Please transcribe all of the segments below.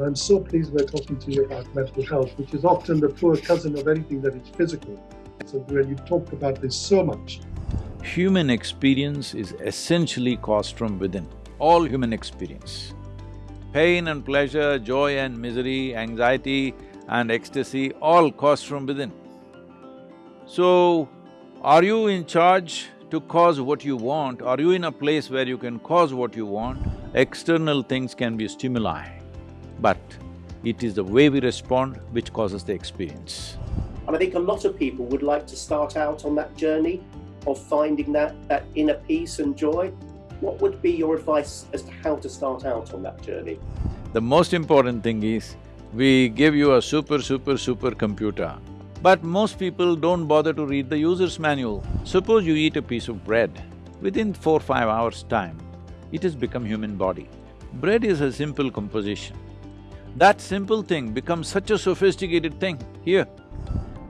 I'm so pleased we're talking to you about mental health, which is often the poor cousin of anything that is physical. So when you talked about this so much. Human experience is essentially caused from within, all human experience. Pain and pleasure, joy and misery, anxiety and ecstasy, all caused from within. So, are you in charge to cause what you want? Are you in a place where you can cause what you want? External things can be stimuli but it is the way we respond which causes the experience. And I think a lot of people would like to start out on that journey of finding that, that inner peace and joy. What would be your advice as to how to start out on that journey? The most important thing is, we give you a super, super, super computer, but most people don't bother to read the user's manual. Suppose you eat a piece of bread, within four, five hours' time, it has become human body. Bread is a simple composition. That simple thing becomes such a sophisticated thing here.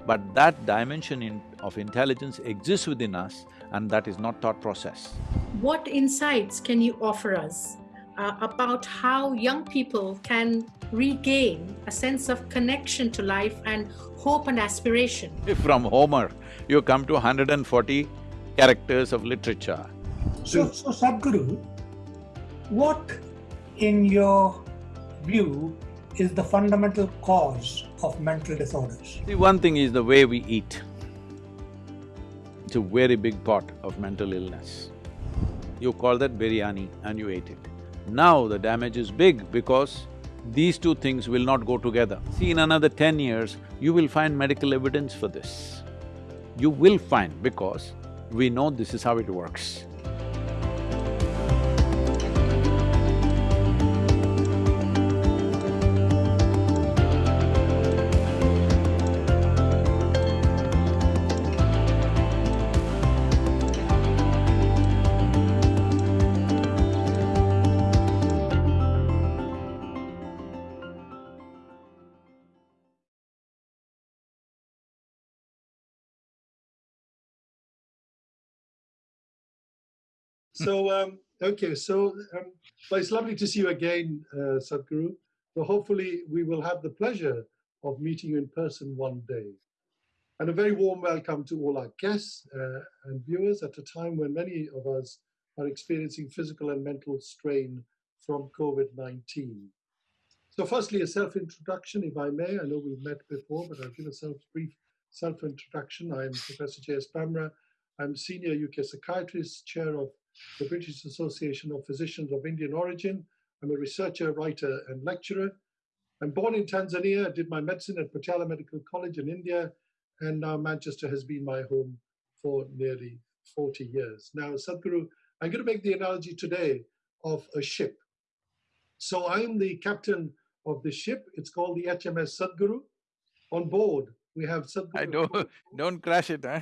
But that dimension in, of intelligence exists within us and that is not thought process. What insights can you offer us uh, about how young people can regain a sense of connection to life and hope and aspiration? If from Homer, you come to 140 characters of literature. So, so Sadhguru, what in your view is the fundamental cause of mental disorders. See, one thing is the way we eat. It's a very big part of mental illness. You call that biryani and you ate it. Now the damage is big because these two things will not go together. See, in another ten years, you will find medical evidence for this. You will find because we know this is how it works. So, um, okay, so um, it's lovely to see you again, uh, Sadhguru. So hopefully we will have the pleasure of meeting you in person one day. And a very warm welcome to all our guests uh, and viewers at a time when many of us are experiencing physical and mental strain from COVID-19. So firstly, a self-introduction, if I may. I know we've met before, but I'll give a self brief self-introduction. I'm Professor J.S. Bhamra. I'm Senior UK Psychiatrist, Chair of the British Association of Physicians of Indian origin. I'm a researcher, writer, and lecturer. I'm born in Tanzania, did my medicine at Patiala Medical College in India, and now Manchester has been my home for nearly 40 years. Now, Sadhguru, I'm going to make the analogy today of a ship. So I'm the captain of the ship. It's called the HMS Sadhguru. On board, we have Sadhguru. I don't… don't crash it, huh?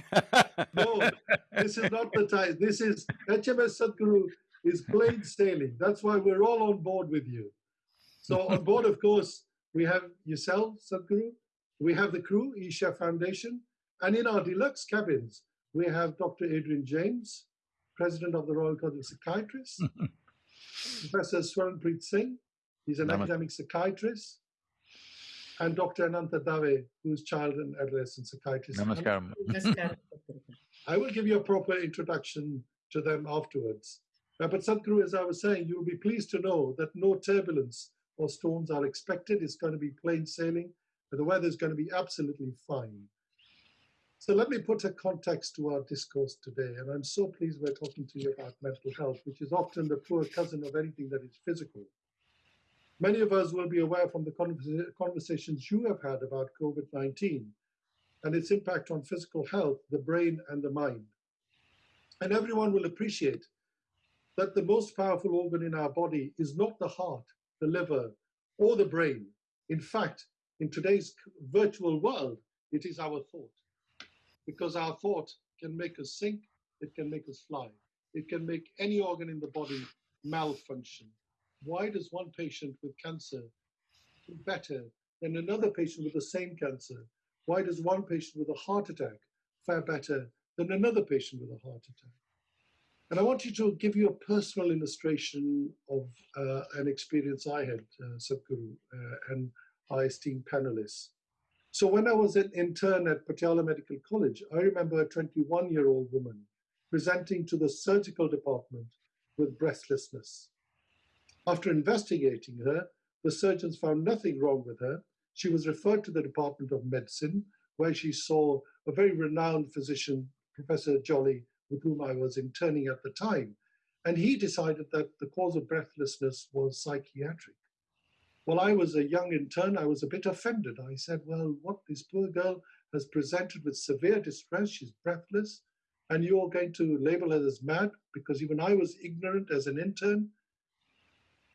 no, this is not the time. This is HMS Sadhguru is plain sailing. That's why we're all on board with you. So on board, of course, we have yourself, Sadhguru. We have the crew, Isha Foundation. And in our deluxe cabins, we have Dr. Adrian James, President of the Royal College of Psychiatrists, Professor Swaranpreet Singh, he's an Namaste. academic psychiatrist, and Dr. Ananta Dave, who's child and adolescent psychiatrist. Namaskaram. I will give you a proper introduction to them afterwards. Uh, but Sadhguru, as I was saying, you'll be pleased to know that no turbulence or storms are expected. It's going to be plain sailing, and the weather is going to be absolutely fine. So let me put a context to our discourse today, and I'm so pleased we're talking to you about mental health, which is often the poor cousin of anything that is physical. Many of us will be aware from the conversa- conversations you have had about COVID-19 and its impact on physical health, the brain and the mind. And everyone will appreciate that the most powerful organ in our body is not the heart, the liver, or the brain. In fact, in today's virtual world, it is our thought. Because our thought can make us sink, it can make us fly. It can make any organ in the body malfunction. Why does one patient with cancer do better than another patient with the same cancer? Why does one patient with a heart attack fare better than another patient with a heart attack? And I want you to give you a personal illustration of uh, an experience I had, uh, Sadhguru, uh, and our esteemed panelists. So when I was an intern at Patiala Medical College, I remember a 21-year-old woman presenting to the surgical department with breathlessness. After investigating her, the surgeons found nothing wrong with her. She was referred to the Department of Medicine, where she saw a very renowned physician, Professor Jolly, with whom I was interning at the time. And he decided that the cause of breathlessness was psychiatric. Well, I was a young intern, I was a bit offended. I said, well, what this poor girl has presented with severe distress, she's breathless, and you're going to label her as mad because even I was ignorant as an intern.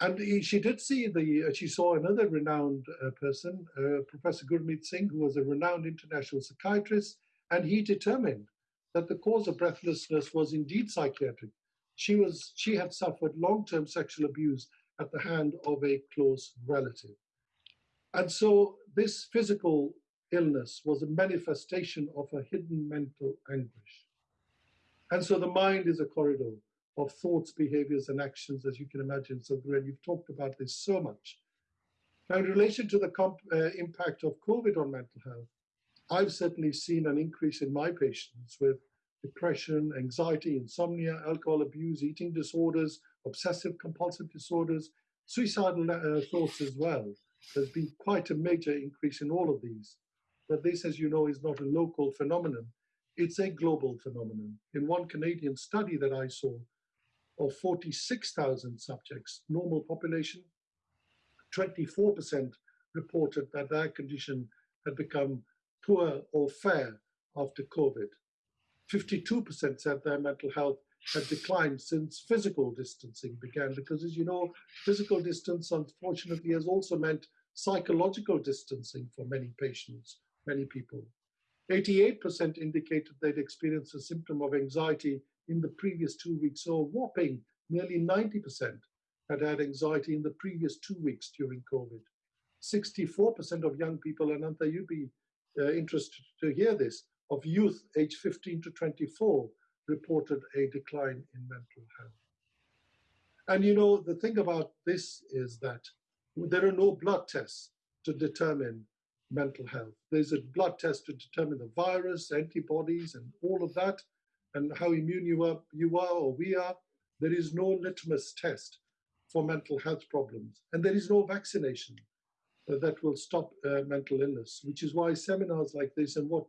And he, she did see the, uh, she saw another renowned uh, person, uh, Professor Gurmeet Singh, who was a renowned international psychiatrist, and he determined that the cause of breathlessness was indeed psychiatric. She, was, she had suffered long-term sexual abuse at the hand of a close relative. And so this physical illness was a manifestation of a hidden mental anguish. And so the mind is a corridor of thoughts, behaviors, and actions, as you can imagine. So, Gren, you've talked about this so much. Now, in relation to the uh, impact of COVID on mental health, I've certainly seen an increase in my patients with depression, anxiety, insomnia, alcohol abuse, eating disorders, obsessive compulsive disorders, suicidal uh, thoughts as well. There's been quite a major increase in all of these. But this, as you know, is not a local phenomenon. It's a global phenomenon. In one Canadian study that I saw of 46,000 subjects, normal population, 24% reported that their condition had become poor or fair after COVID. 52% said their mental health had declined since physical distancing began, because as you know, physical distance unfortunately has also meant psychological distancing for many patients, many people. 88% indicated they'd experienced a symptom of anxiety in the previous two weeks, so a whopping nearly 90% had had anxiety in the previous two weeks during COVID. 64% of young people, and Anta, you'd be uh, interested to hear this, of youth aged 15 to 24 reported a decline in mental health. And you know, the thing about this is that there are no blood tests to determine mental health. There's a blood test to determine the virus, antibodies, and all of that, and how immune you are, you are or we are. There is no litmus test for mental health problems, and there is no vaccination that will stop uh, mental illness, which is why seminars like this and what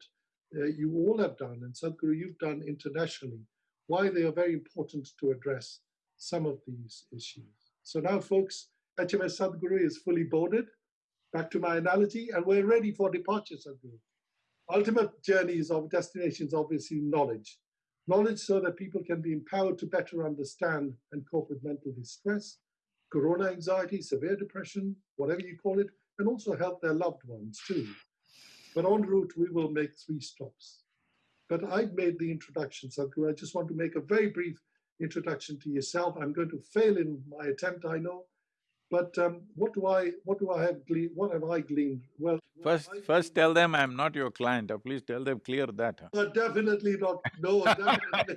uh, you all have done, and Sadhguru, you've done internationally, why they are very important to address some of these issues. So now, folks, HMS Sadhguru is fully boarded. Back to my analogy, and we're ready for departure, Sadhguru. Ultimate journeys of destinations, obviously, knowledge. Knowledge so that people can be empowered to better understand and cope with mental distress, corona anxiety, severe depression, whatever you call it, and also help their loved ones too. But en route, we will make three stops. But I've made the introduction, Sadhguru. I just want to make a very brief introduction to yourself. I'm going to fail in my attempt, I know. But um, what do I what do I have gleaned? What have I gleaned? Well, first first tell them I'm not your client. Uh, please tell them clear that. Huh? Uh, definitely not. No, definitely.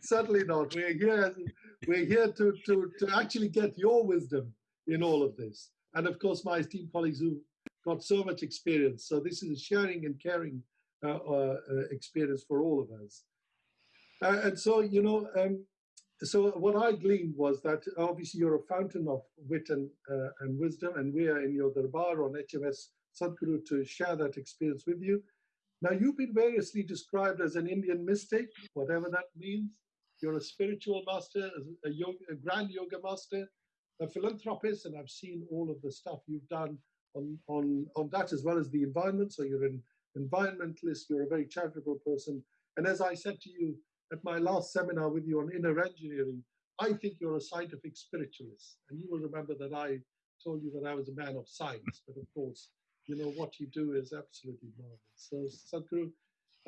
Certainly not. We're here. We're here to to to actually get your wisdom in all of this, and of course, my esteemed colleagues who got so much experience. So this is a sharing and caring uh, uh, uh, experience for all of us. Uh, and so, you know, um, so what I gleaned was that obviously you're a fountain of wit and, uh, and wisdom, and we are in your darbar on HMS Sadhguru to share that experience with you. Now, you've been variously described as an Indian mystic, whatever that means. You're a spiritual master, a, yoga, a grand yoga master, a philanthropist, and I've seen all of the stuff you've done on, on, on that as well as the environment. So you're an environmentalist, you're a very charitable person. And as I said to you at my last seminar with you on inner engineering, I think you're a scientific spiritualist. And you will remember that I told you that I was a man of science, but of course, you know, what you do is absolutely marvelous. So Sadhguru,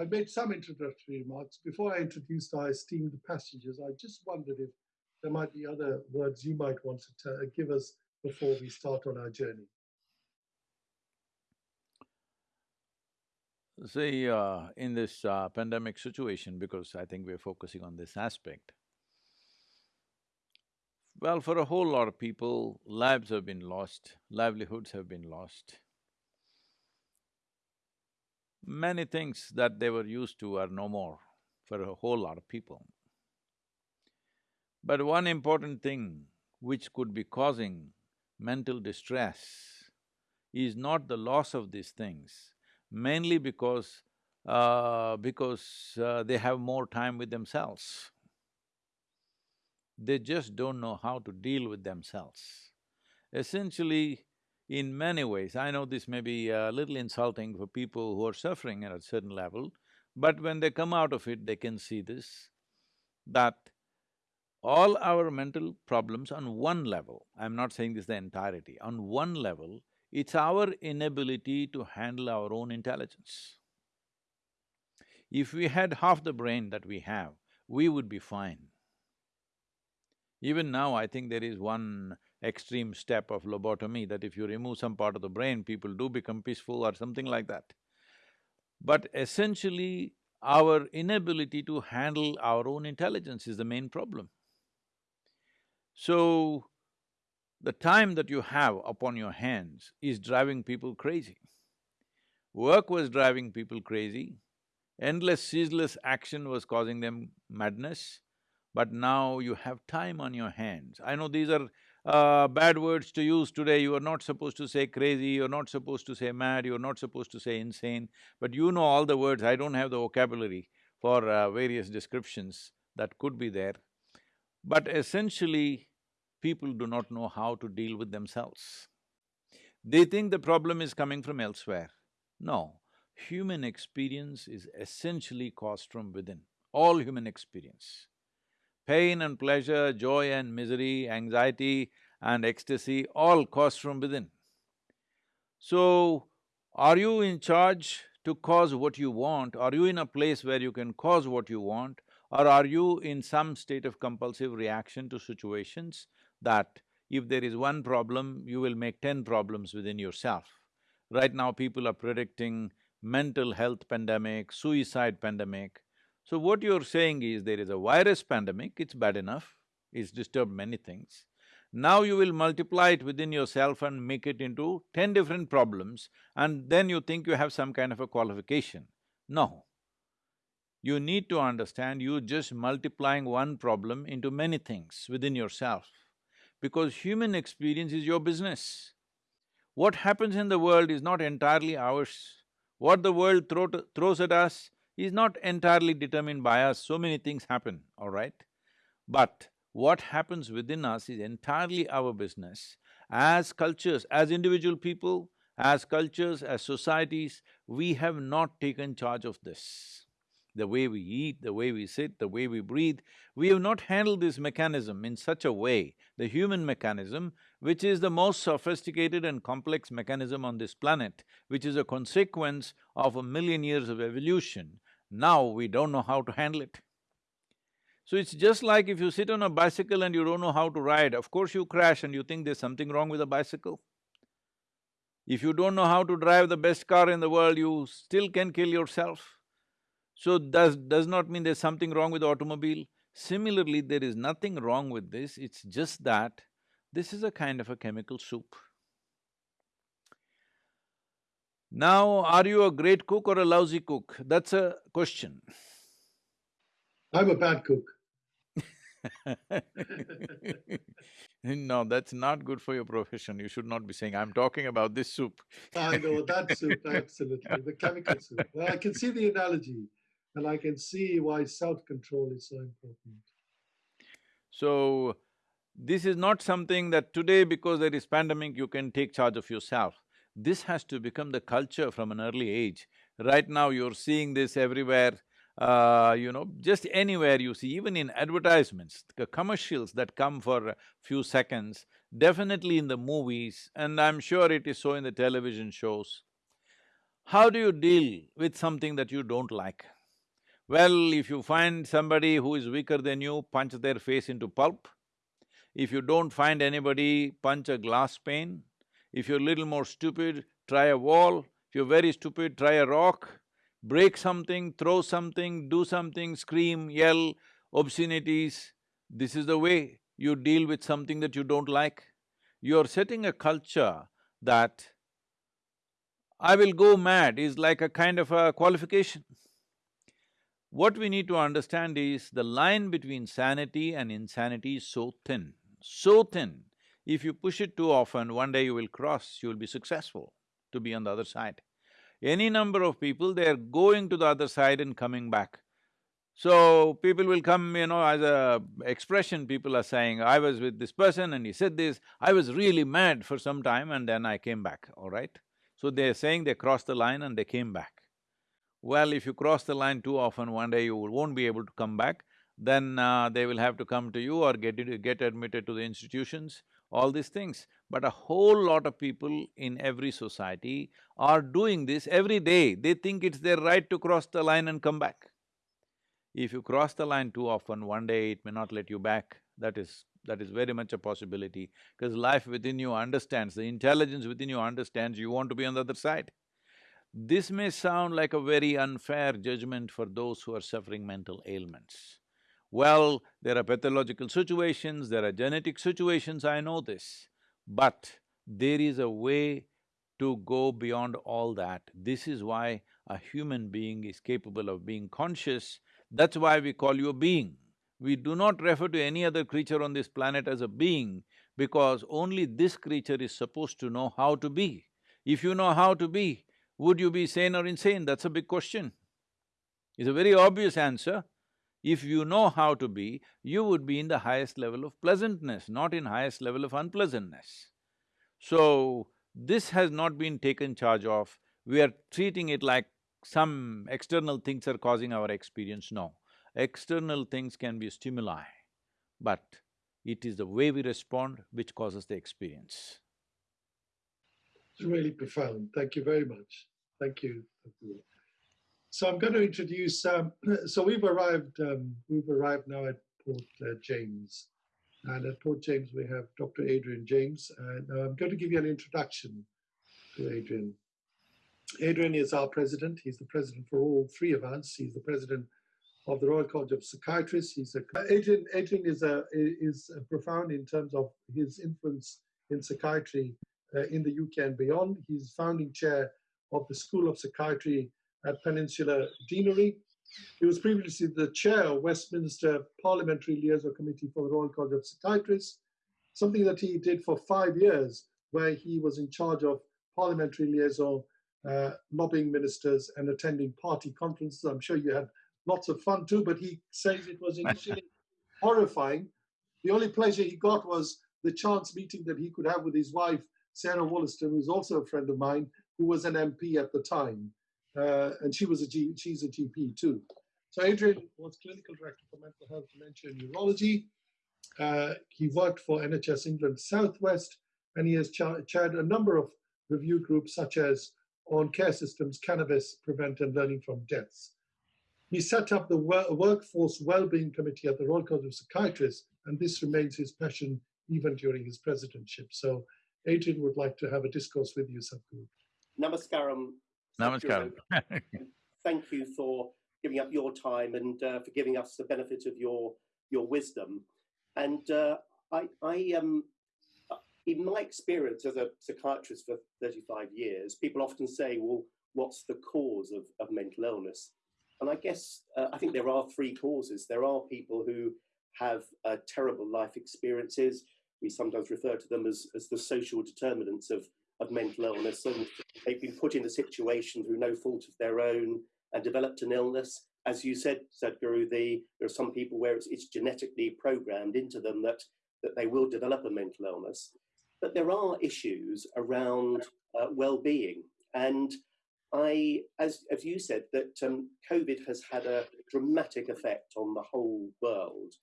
I made some introductory remarks. Before I introduced our esteemed passengers, I just wondered if there might be other words you might want to uh, give us before we start on our journey. See, uh, in this uh, pandemic situation, because I think we're focusing on this aspect, well, for a whole lot of people, lives have been lost, livelihoods have been lost. Many things that they were used to are no more for a whole lot of people. But one important thing which could be causing mental distress is not the loss of these things, mainly because, uh, because uh, they have more time with themselves. They just don't know how to deal with themselves. Essentially, in many ways, I know this may be a little insulting for people who are suffering at a certain level, but when they come out of it, they can see this, that all our mental problems on one level, I'm not saying this the entirety, on one level, it's our inability to handle our own intelligence. If we had half the brain that we have, we would be fine. Even now, I think there is one extreme step of lobotomy that if you remove some part of the brain, people do become peaceful or something like that. But essentially, our inability to handle our own intelligence is the main problem. So, the time that you have upon your hands is driving people crazy. Work was driving people crazy, endless, ceaseless action was causing them madness, but now you have time on your hands. I know these are uh, bad words to use today, you are not supposed to say crazy, you're not supposed to say mad, you're not supposed to say insane, but you know all the words, I don't have the vocabulary for uh, various descriptions that could be there. But essentially, people do not know how to deal with themselves. They think the problem is coming from elsewhere. No, human experience is essentially caused from within, all human experience. Pain and pleasure, joy and misery, anxiety and ecstasy, all caused from within. So, are you in charge to cause what you want? Are you in a place where you can cause what you want? Or are you in some state of compulsive reaction to situations that if there is one problem, you will make ten problems within yourself. Right now, people are predicting mental health pandemic, suicide pandemic. So what you're saying is there is a virus pandemic, it's bad enough, it's disturbed many things. Now you will multiply it within yourself and make it into ten different problems and then you think you have some kind of a qualification. No. You need to understand you're just multiplying one problem into many things within yourself because human experience is your business. What happens in the world is not entirely ours. What the world throw throws at us is not entirely determined by us, so many things happen, all right? But what happens within us is entirely our business. As cultures, as individual people, as cultures, as societies, we have not taken charge of this the way we eat, the way we sit, the way we breathe. We have not handled this mechanism in such a way, the human mechanism, which is the most sophisticated and complex mechanism on this planet, which is a consequence of a million years of evolution. Now we don't know how to handle it. So it's just like if you sit on a bicycle and you don't know how to ride, of course you crash and you think there's something wrong with the bicycle. If you don't know how to drive the best car in the world, you still can kill yourself. So does… does not mean there's something wrong with automobile. Similarly, there is nothing wrong with this, it's just that this is a kind of a chemical soup. Now, are you a great cook or a lousy cook? That's a question. I'm a bad cook. no, that's not good for your profession. You should not be saying, I'm talking about this soup. I know, that soup, absolutely, the chemical soup. I can see the analogy and I can see why self-control is so important. So, this is not something that today because there is pandemic you can take charge of yourself. This has to become the culture from an early age. Right now you're seeing this everywhere, uh, you know, just anywhere you see, even in advertisements, the commercials that come for a few seconds, definitely in the movies, and I'm sure it is so in the television shows. How do you deal with something that you don't like? Well, if you find somebody who is weaker than you, punch their face into pulp. If you don't find anybody, punch a glass pane. If you're a little more stupid, try a wall. If you're very stupid, try a rock. break something, throw something, do something, scream, yell, obscenities. This is the way you deal with something that you don't like. You're setting a culture that I will go mad is like a kind of a qualification. What we need to understand is the line between sanity and insanity is so thin, so thin. If you push it too often, one day you will cross, you will be successful to be on the other side. Any number of people, they're going to the other side and coming back. So, people will come, you know, as a expression, people are saying, I was with this person and he said this, I was really mad for some time and then I came back, all right? So they're saying they crossed the line and they came back. Well, if you cross the line too often, one day you won't be able to come back, then uh, they will have to come to you or get, get admitted to the institutions, all these things. But a whole lot of people in every society are doing this every day. They think it's their right to cross the line and come back. If you cross the line too often, one day it may not let you back. That is… that is very much a possibility, because life within you understands, the intelligence within you understands you want to be on the other side. This may sound like a very unfair judgment for those who are suffering mental ailments. Well, there are pathological situations, there are genetic situations, I know this, but there is a way to go beyond all that. This is why a human being is capable of being conscious, that's why we call you a being. We do not refer to any other creature on this planet as a being because only this creature is supposed to know how to be. If you know how to be, would you be sane or insane? That's a big question. It's a very obvious answer. If you know how to be, you would be in the highest level of pleasantness, not in highest level of unpleasantness. So, this has not been taken charge of, we are treating it like some external things are causing our experience, no. External things can be stimuli, but it is the way we respond which causes the experience. It's really profound. Thank you very much. Thank you. So I'm going to introduce. Um, so we've arrived. Um, we've arrived now at Port uh, James, and at Port James we have Dr. Adrian James. And I'm going to give you an introduction to Adrian. Adrian is our president. He's the president for all three of us. He's the president of the Royal College of Psychiatrists. He's a Adrian. Adrian is a is a profound in terms of his influence in psychiatry uh, in the UK and beyond. He's founding chair of the School of Psychiatry at Peninsula Deanery. He was previously the chair of Westminster Parliamentary Liaison Committee for the Royal College of Psychiatrists, something that he did for five years, where he was in charge of parliamentary liaison, uh, lobbying ministers, and attending party conferences. I'm sure you had lots of fun too, but he says it was initially horrifying. The only pleasure he got was the chance meeting that he could have with his wife, Sarah Wollaston, who's also a friend of mine, who was an MP at the time, uh, and she was a G, she's a GP too. So Adrian was clinical director for mental health, dementia, and neurology. Uh, he worked for NHS England Southwest, and he has chaired a number of review groups such as on care systems, cannabis, prevent and learning from deaths. He set up the Workforce Wellbeing Committee at the Royal College of Psychiatrists, and this remains his passion even during his presidentship. So Adrian would like to have a discourse with you, Sadhguru. Namaskaram. Namaskaram. Thank you for giving up your time and uh, for giving us the benefit of your your wisdom. And uh, I, I um, in my experience as a psychiatrist for 35 years, people often say, well, what's the cause of, of mental illness? And I guess uh, I think there are three causes. There are people who have uh, terrible life experiences. We sometimes refer to them as, as the social determinants of of mental illness and they've been put in a situation through no fault of their own and developed an illness. As you said, Sadhguru, the, there are some people where it's, it's genetically programmed into them that, that they will develop a mental illness. But there are issues around uh, well-being. And I, as, as you said, that um, COVID has had a dramatic effect on the whole world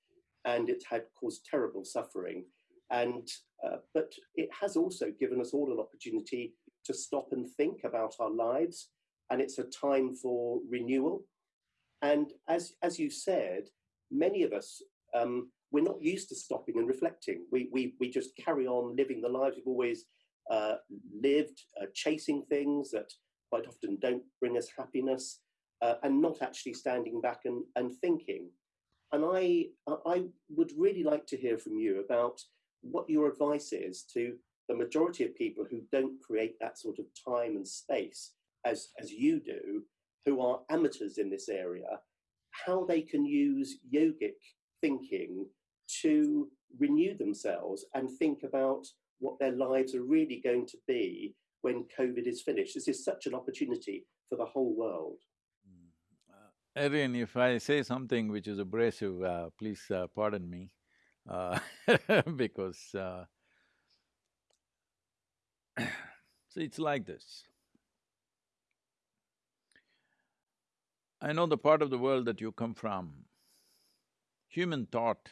and it had caused terrible suffering. And uh, but it has also given us all an opportunity to stop and think about our lives. And it's a time for renewal. And as, as you said, many of us, um, we're not used to stopping and reflecting. We, we, we just carry on living the lives we've always uh, lived, uh, chasing things that quite often don't bring us happiness. uh, and not actually standing back and, and thinking. And I, I would really like to hear from you about what your advice is to the majority of people who don't create that sort of time and space as, as you do, who are amateurs in this area, how they can use yogic thinking to renew themselves and think about what their lives are really going to be when COVID is finished. This is such an opportunity for the whole world. Erin, if I say something which is abrasive, uh, please uh, pardon me, uh, because uh, so it's like this. I know the part of the world that you come from, human thought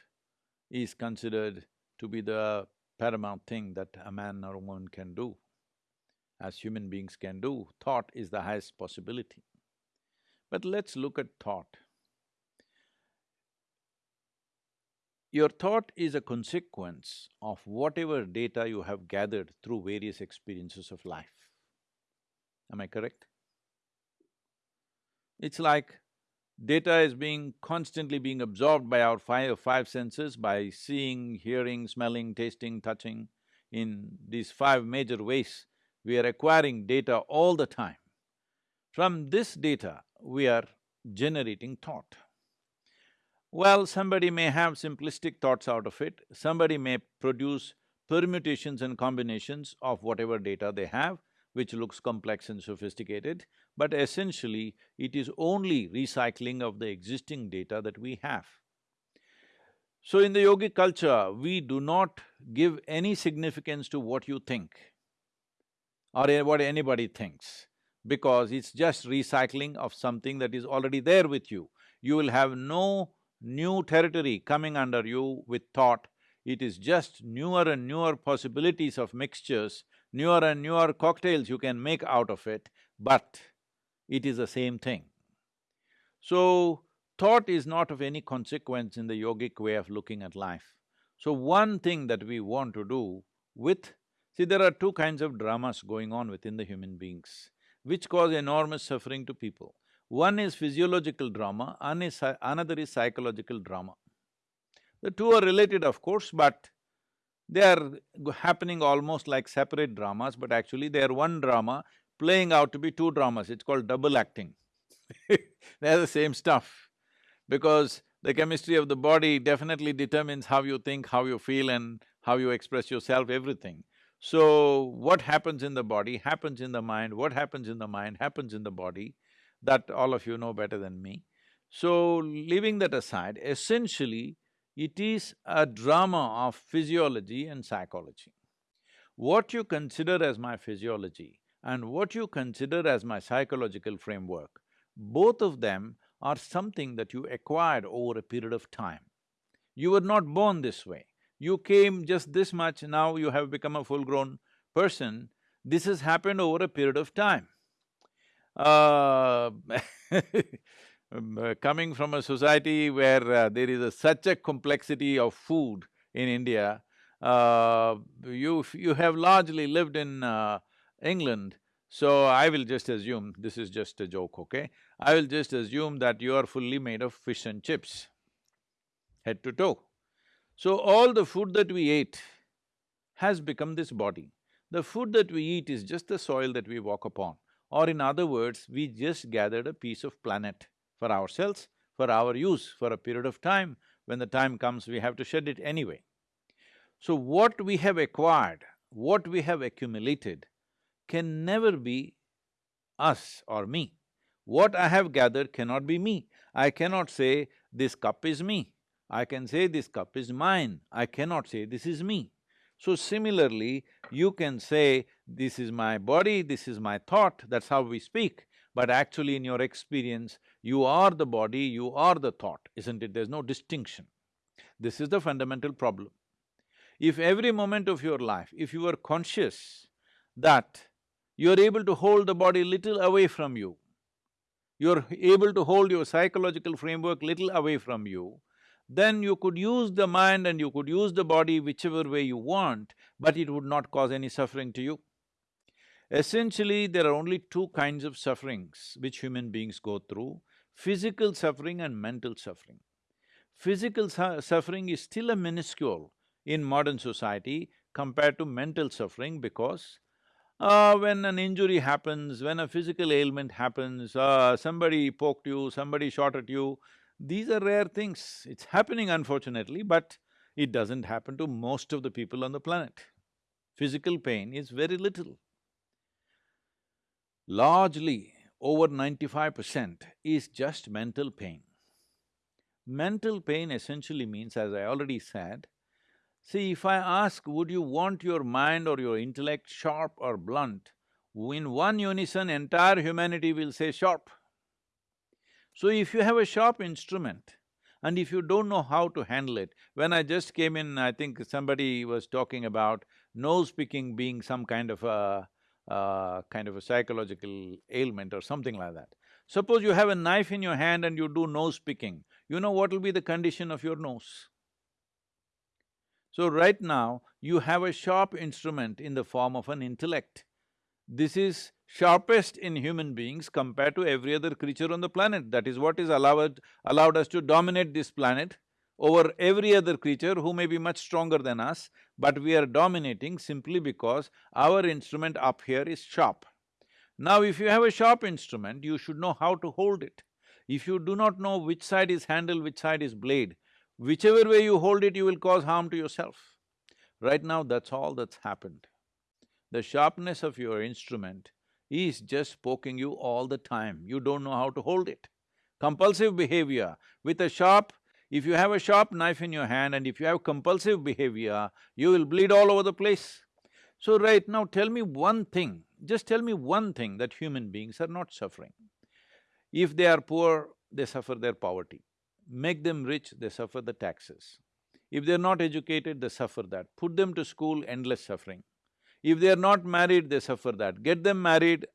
is considered to be the paramount thing that a man or a woman can do. As human beings can do, thought is the highest possibility. But let's look at thought. Your thought is a consequence of whatever data you have gathered through various experiences of life. Am I correct? It's like data is being constantly being absorbed by our five, five senses by seeing, hearing, smelling, tasting, touching. In these five major ways, we are acquiring data all the time. From this data, we are generating thought. Well, somebody may have simplistic thoughts out of it, somebody may produce permutations and combinations of whatever data they have, which looks complex and sophisticated, but essentially it is only recycling of the existing data that we have. So in the yogic culture, we do not give any significance to what you think or what anybody thinks because it's just recycling of something that is already there with you. You will have no new territory coming under you with thought, it is just newer and newer possibilities of mixtures, newer and newer cocktails you can make out of it, but it is the same thing. So, thought is not of any consequence in the yogic way of looking at life. So one thing that we want to do with… See, there are two kinds of dramas going on within the human beings which cause enormous suffering to people. One is physiological drama, another is psychological drama. The two are related of course, but they are happening almost like separate dramas, but actually they are one drama playing out to be two dramas, it's called double acting They're the same stuff, because the chemistry of the body definitely determines how you think, how you feel and how you express yourself, everything. So, what happens in the body happens in the mind, what happens in the mind happens in the body, that all of you know better than me. So, leaving that aside, essentially, it is a drama of physiology and psychology. What you consider as my physiology and what you consider as my psychological framework, both of them are something that you acquired over a period of time. You were not born this way. You came just this much, now you have become a full-grown person. This has happened over a period of time. Uh, um, uh, coming from a society where uh, there is a, such a complexity of food in India, uh, you… you have largely lived in uh, England, so I will just assume, this is just a joke, okay? I will just assume that you are fully made of fish and chips, head to toe. So all the food that we ate has become this body. The food that we eat is just the soil that we walk upon. Or in other words, we just gathered a piece of planet for ourselves, for our use, for a period of time. When the time comes, we have to shed it anyway. So what we have acquired, what we have accumulated, can never be us or me. What I have gathered cannot be me. I cannot say, this cup is me. I can say this cup is mine, I cannot say this is me. So similarly, you can say, this is my body, this is my thought, that's how we speak. But actually in your experience, you are the body, you are the thought, isn't it? There's no distinction. This is the fundamental problem. If every moment of your life, if you are conscious that you're able to hold the body little away from you, you're able to hold your psychological framework little away from you, then you could use the mind and you could use the body whichever way you want, but it would not cause any suffering to you. Essentially, there are only two kinds of sufferings which human beings go through, physical suffering and mental suffering. Physical su suffering is still a minuscule in modern society compared to mental suffering because uh, when an injury happens, when a physical ailment happens, uh, somebody poked you, somebody shot at you, these are rare things. It's happening unfortunately, but it doesn't happen to most of the people on the planet. Physical pain is very little. Largely, over ninety-five percent is just mental pain. Mental pain essentially means, as I already said, see, if I ask, would you want your mind or your intellect sharp or blunt, in one unison, entire humanity will say sharp. So if you have a sharp instrument, and if you don't know how to handle it, when I just came in, I think somebody was talking about nose picking being some kind of a… Kind of a psychological ailment or something like that. Suppose you have a knife in your hand and you do nose picking, you know what will be the condition of your nose? So right now, you have a sharp instrument in the form of an intellect. This is sharpest in human beings compared to every other creature on the planet. That is what is allowed… allowed us to dominate this planet over every other creature who may be much stronger than us, but we are dominating simply because our instrument up here is sharp. Now if you have a sharp instrument, you should know how to hold it. If you do not know which side is handle, which side is blade, whichever way you hold it, you will cause harm to yourself. Right now, that's all that's happened. The sharpness of your instrument is just poking you all the time, you don't know how to hold it. Compulsive behavior with a sharp if you have a sharp knife in your hand and if you have compulsive behavior, you will bleed all over the place. So right now tell me one thing, just tell me one thing that human beings are not suffering. If they are poor, they suffer their poverty. Make them rich, they suffer the taxes. If they're not educated, they suffer that. Put them to school, endless suffering. If they're not married, they suffer that. Get them married,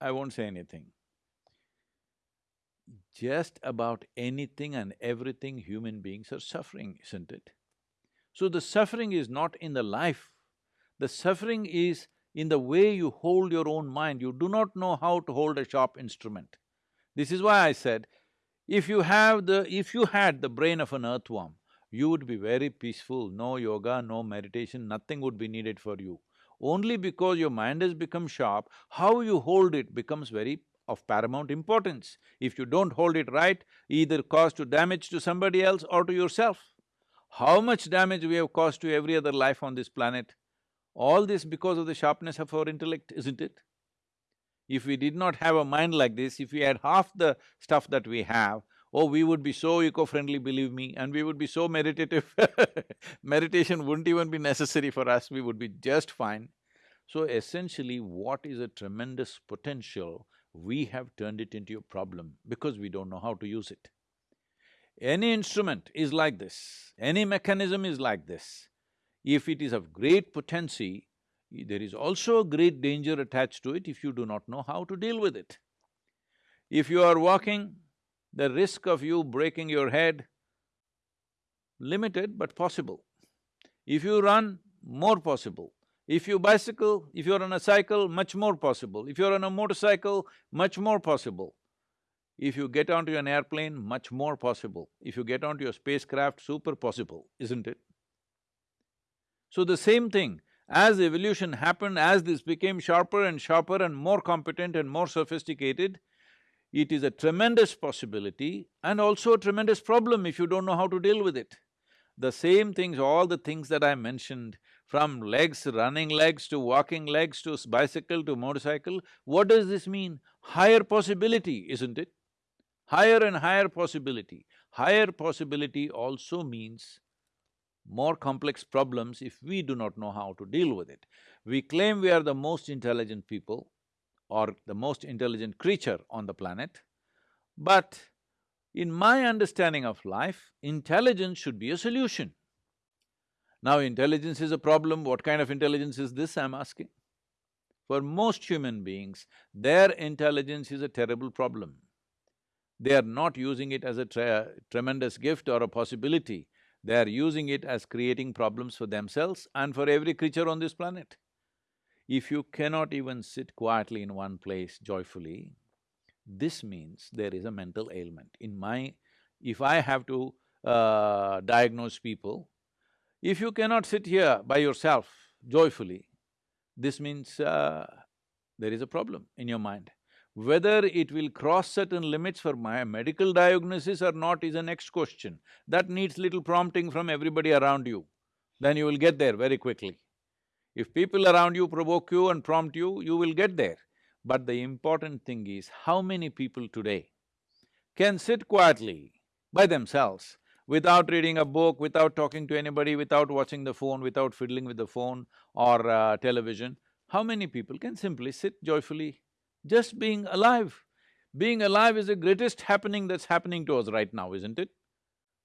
I won't say anything just about anything and everything human beings are suffering, isn't it? So the suffering is not in the life, the suffering is in the way you hold your own mind. You do not know how to hold a sharp instrument. This is why I said, if you have the… if you had the brain of an earthworm, you would be very peaceful, no yoga, no meditation, nothing would be needed for you. Only because your mind has become sharp, how you hold it becomes very of paramount importance. If you don't hold it right, either cause to damage to somebody else or to yourself. How much damage we have caused to every other life on this planet? All this because of the sharpness of our intellect, isn't it? If we did not have a mind like this, if we had half the stuff that we have, oh, we would be so eco-friendly, believe me, and we would be so meditative meditation wouldn't even be necessary for us, we would be just fine. So essentially, what is a tremendous potential we have turned it into a problem because we don't know how to use it. Any instrument is like this, any mechanism is like this. If it is of great potency, there is also a great danger attached to it if you do not know how to deal with it. If you are walking, the risk of you breaking your head, limited but possible. If you run, more possible. If you bicycle, if you're on a cycle, much more possible. If you're on a motorcycle, much more possible. If you get onto an airplane, much more possible. If you get onto your spacecraft, super possible, isn't it? So the same thing, as evolution happened, as this became sharper and sharper and more competent and more sophisticated, it is a tremendous possibility and also a tremendous problem if you don't know how to deal with it. The same things, all the things that I mentioned, from legs, running legs to walking legs to bicycle to motorcycle, what does this mean? Higher possibility, isn't it? Higher and higher possibility. Higher possibility also means more complex problems if we do not know how to deal with it. We claim we are the most intelligent people or the most intelligent creature on the planet, but in my understanding of life, intelligence should be a solution. Now intelligence is a problem, what kind of intelligence is this, I'm asking? For most human beings, their intelligence is a terrible problem. They are not using it as a tre tremendous gift or a possibility, they are using it as creating problems for themselves and for every creature on this planet. If you cannot even sit quietly in one place joyfully, this means there is a mental ailment. In my… if I have to uh, diagnose people, if you cannot sit here by yourself joyfully, this means uh, there is a problem in your mind. Whether it will cross certain limits for my medical diagnosis or not is a next question. That needs little prompting from everybody around you, then you will get there very quickly. If people around you provoke you and prompt you, you will get there. But the important thing is, how many people today can sit quietly by themselves without reading a book, without talking to anybody, without watching the phone, without fiddling with the phone or uh, television, how many people can simply sit joyfully just being alive. Being alive is the greatest happening that's happening to us right now, isn't it?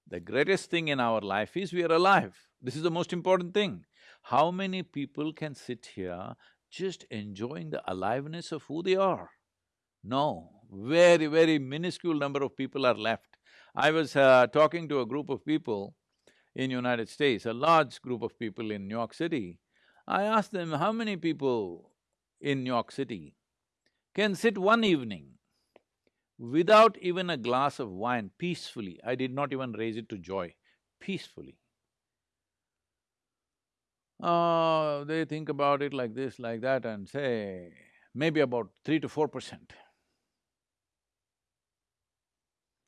The greatest thing in our life is we are alive. This is the most important thing. How many people can sit here just enjoying the aliveness of who they are? No, very, very minuscule number of people are left. I was uh, talking to a group of people in United States, a large group of people in New York City. I asked them, how many people in New York City can sit one evening without even a glass of wine peacefully, I did not even raise it to joy, peacefully. Uh, they think about it like this, like that and say, maybe about three to four percent.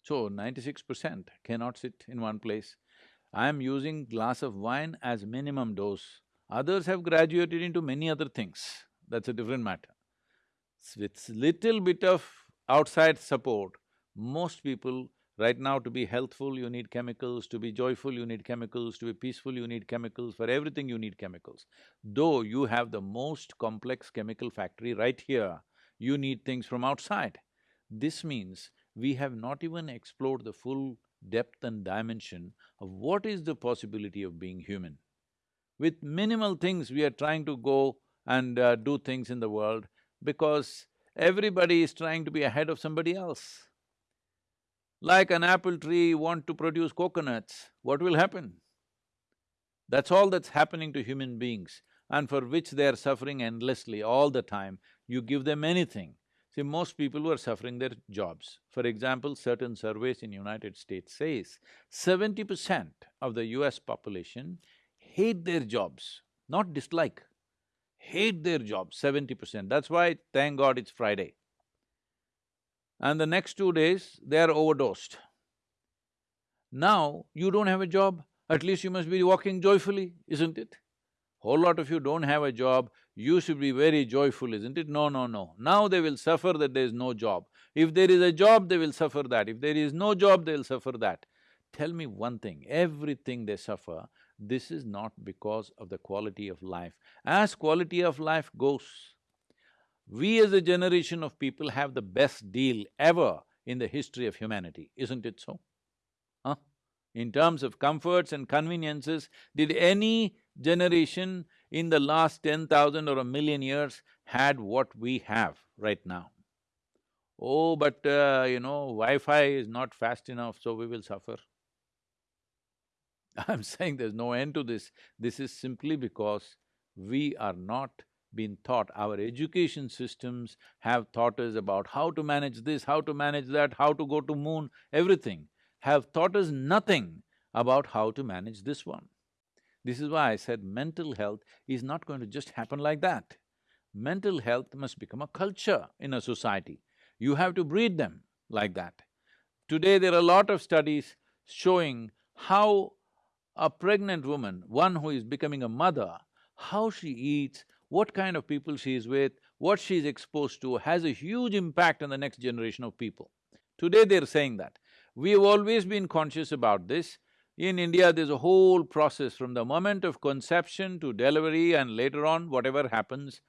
So ninety-six percent cannot sit in one place. I am using glass of wine as minimum dose. Others have graduated into many other things, that's a different matter. With little bit of outside support, most people right now to be healthful you need chemicals, to be joyful you need chemicals, to be peaceful you need chemicals, for everything you need chemicals. Though you have the most complex chemical factory right here, you need things from outside. This means we have not even explored the full depth and dimension of what is the possibility of being human. With minimal things we are trying to go and uh, do things in the world, because everybody is trying to be ahead of somebody else. Like an apple tree want to produce coconuts, what will happen? That's all that's happening to human beings and for which they are suffering endlessly all the time. You give them anything. See, most people are suffering their jobs. For example, certain surveys in United States says seventy percent of the US population hate their jobs, not dislike hate their jobs, seventy percent. That's why, thank God it's Friday. And the next two days, they are overdosed. Now, you don't have a job, at least you must be walking joyfully, isn't it? Whole lot of you don't have a job, you should be very joyful, isn't it? No, no, no. Now they will suffer that there is no job. If there is a job, they will suffer that. If there is no job, they will suffer that. Tell me one thing, everything they suffer this is not because of the quality of life. As quality of life goes, we as a generation of people have the best deal ever in the history of humanity, isn't it so? Huh? In terms of comforts and conveniences, did any generation in the last ten thousand or a million years had what we have right now? Oh, but uh, you know, Wi-Fi is not fast enough, so we will suffer. I'm saying there's no end to this. This is simply because we are not been taught, our education systems have taught us about how to manage this, how to manage that, how to go to moon, everything, have taught us nothing about how to manage this one. This is why I said mental health is not going to just happen like that. Mental health must become a culture in a society. You have to breed them like that. Today there are a lot of studies showing how a pregnant woman, one who is becoming a mother, how she eats, what kind of people she is with, what she is exposed to has a huge impact on the next generation of people. Today they're saying that. We have always been conscious about this. In India, there's a whole process from the moment of conception to delivery and later on, whatever happens,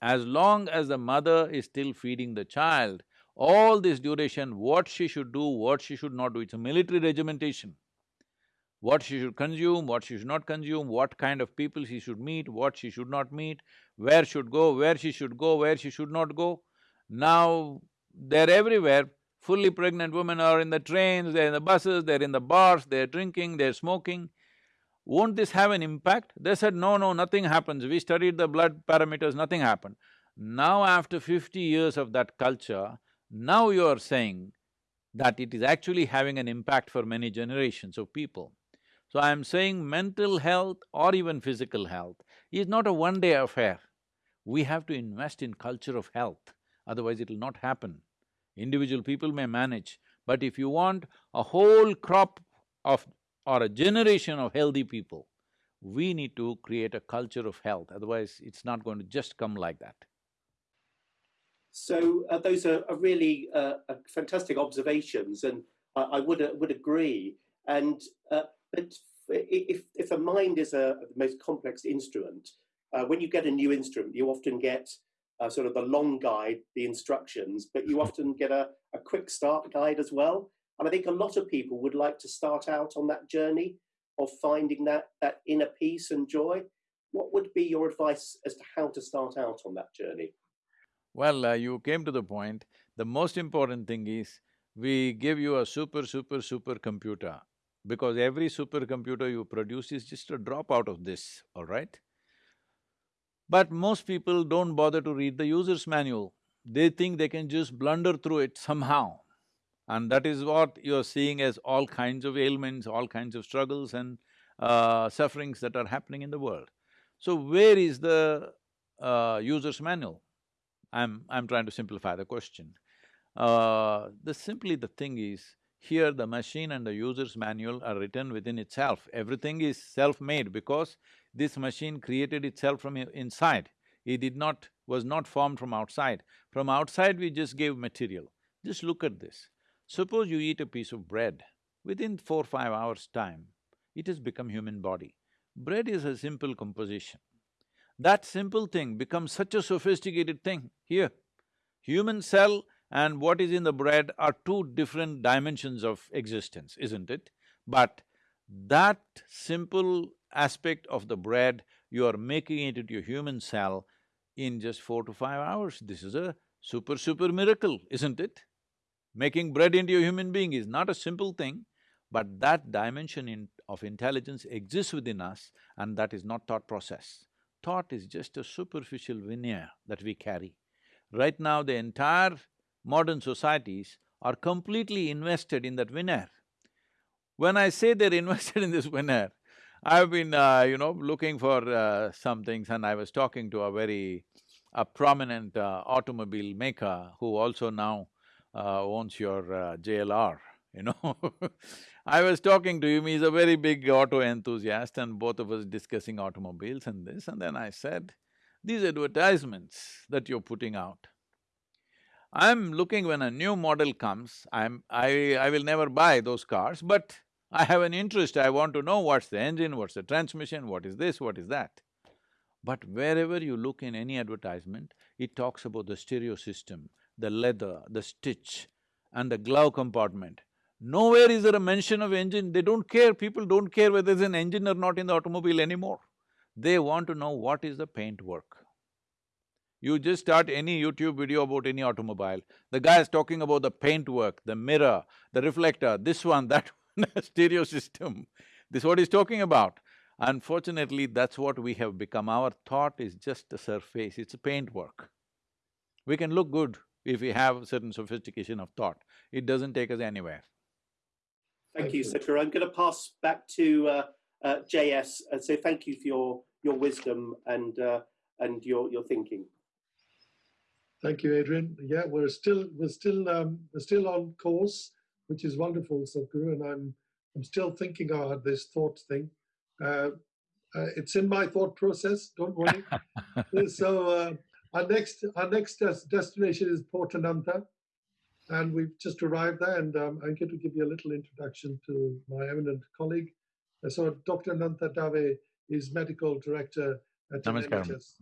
as long as the mother is still feeding the child, all this duration, what she should do, what she should not do, it's a military regimentation what she should consume, what she should not consume, what kind of people she should meet, what she should not meet, where should go, where she should go, where she should not go. Now, they're everywhere, fully pregnant women are in the trains, they're in the buses, they're in the bars, they're drinking, they're smoking. won't this have an impact? They said, no, no, nothing happens. We studied the blood parameters, nothing happened. Now after fifty years of that culture, now you are saying that it is actually having an impact for many generations of people. So I am saying mental health or even physical health is not a one-day affair. We have to invest in culture of health, otherwise it'll not happen. Individual people may manage, but if you want a whole crop of or a generation of healthy people, we need to create a culture of health, otherwise it's not going to just come like that. So uh, those are, are really uh, fantastic observations, and I, I would uh, would agree. And uh, but if if a mind is a the most complex instrument, uh, when you get a new instrument, you often get uh, sort of the long guide, the instructions, but you often get a, a quick start guide as well. And I think a lot of people would like to start out on that journey of finding that that inner peace and joy. What would be your advice as to how to start out on that journey? Well, uh, you came to the point. The most important thing is, we give you a super, super, super computer because every supercomputer you produce is just a drop out of this, all right? But most people don't bother to read the user's manual. They think they can just blunder through it somehow. And that is what you're seeing as all kinds of ailments, all kinds of struggles and uh, sufferings that are happening in the world. So where is the uh, user's manual? I'm… I'm trying to simplify the question. Uh, the… simply the thing is, here the machine and the user's manual are written within itself. Everything is self-made because this machine created itself from inside. It did not… was not formed from outside. From outside we just gave material. Just look at this. Suppose you eat a piece of bread, within four, five hours' time, it has become human body. Bread is a simple composition. That simple thing becomes such a sophisticated thing here. Human cell and what is in the bread are two different dimensions of existence, isn't it? But that simple aspect of the bread, you are making it into a human cell in just four to five hours. This is a super, super miracle, isn't it? Making bread into a human being is not a simple thing, but that dimension in, of intelligence exists within us and that is not thought process. Thought is just a superficial veneer that we carry. Right now, the entire modern societies are completely invested in that winner. When I say they're invested in this winner, I've been, uh, you know, looking for uh, some things and I was talking to a very a prominent uh, automobile maker who also now uh, owns your uh, JLR, you know I was talking to him, he's a very big auto enthusiast and both of us discussing automobiles and this and then I said, these advertisements that you're putting out, I'm looking when a new model comes, I'm… I… I will never buy those cars, but I have an interest, I want to know what's the engine, what's the transmission, what is this, what is that. But wherever you look in any advertisement, it talks about the stereo system, the leather, the stitch and the glove compartment. Nowhere is there a mention of engine, they don't care, people don't care whether there's an engine or not in the automobile anymore. They want to know what is the paint work. You just start any YouTube video about any automobile, the guy is talking about the paint work, the mirror, the reflector, this one, that one, stereo system. This is what he's talking about. Unfortunately, that's what we have become. Our thought is just a surface, it's a paint work. We can look good if we have certain sophistication of thought. It doesn't take us anywhere. Thank you, Sadhguru. I'm going to pass back to uh, uh, JS and say thank you for your, your wisdom and, uh, and your, your thinking. Thank you, Adrian. Yeah, we're still we're still um, we're still on course, which is wonderful, Sadhguru, and I'm I'm still thinking about this thought thing. Uh, uh, it's in my thought process. Don't worry. so uh, our next our next des destination is Port Ananta, and we've just arrived there. And um, I'm going to give you a little introduction to my eminent colleague. Uh, so Dr. Ananta Dave is medical director at NHS,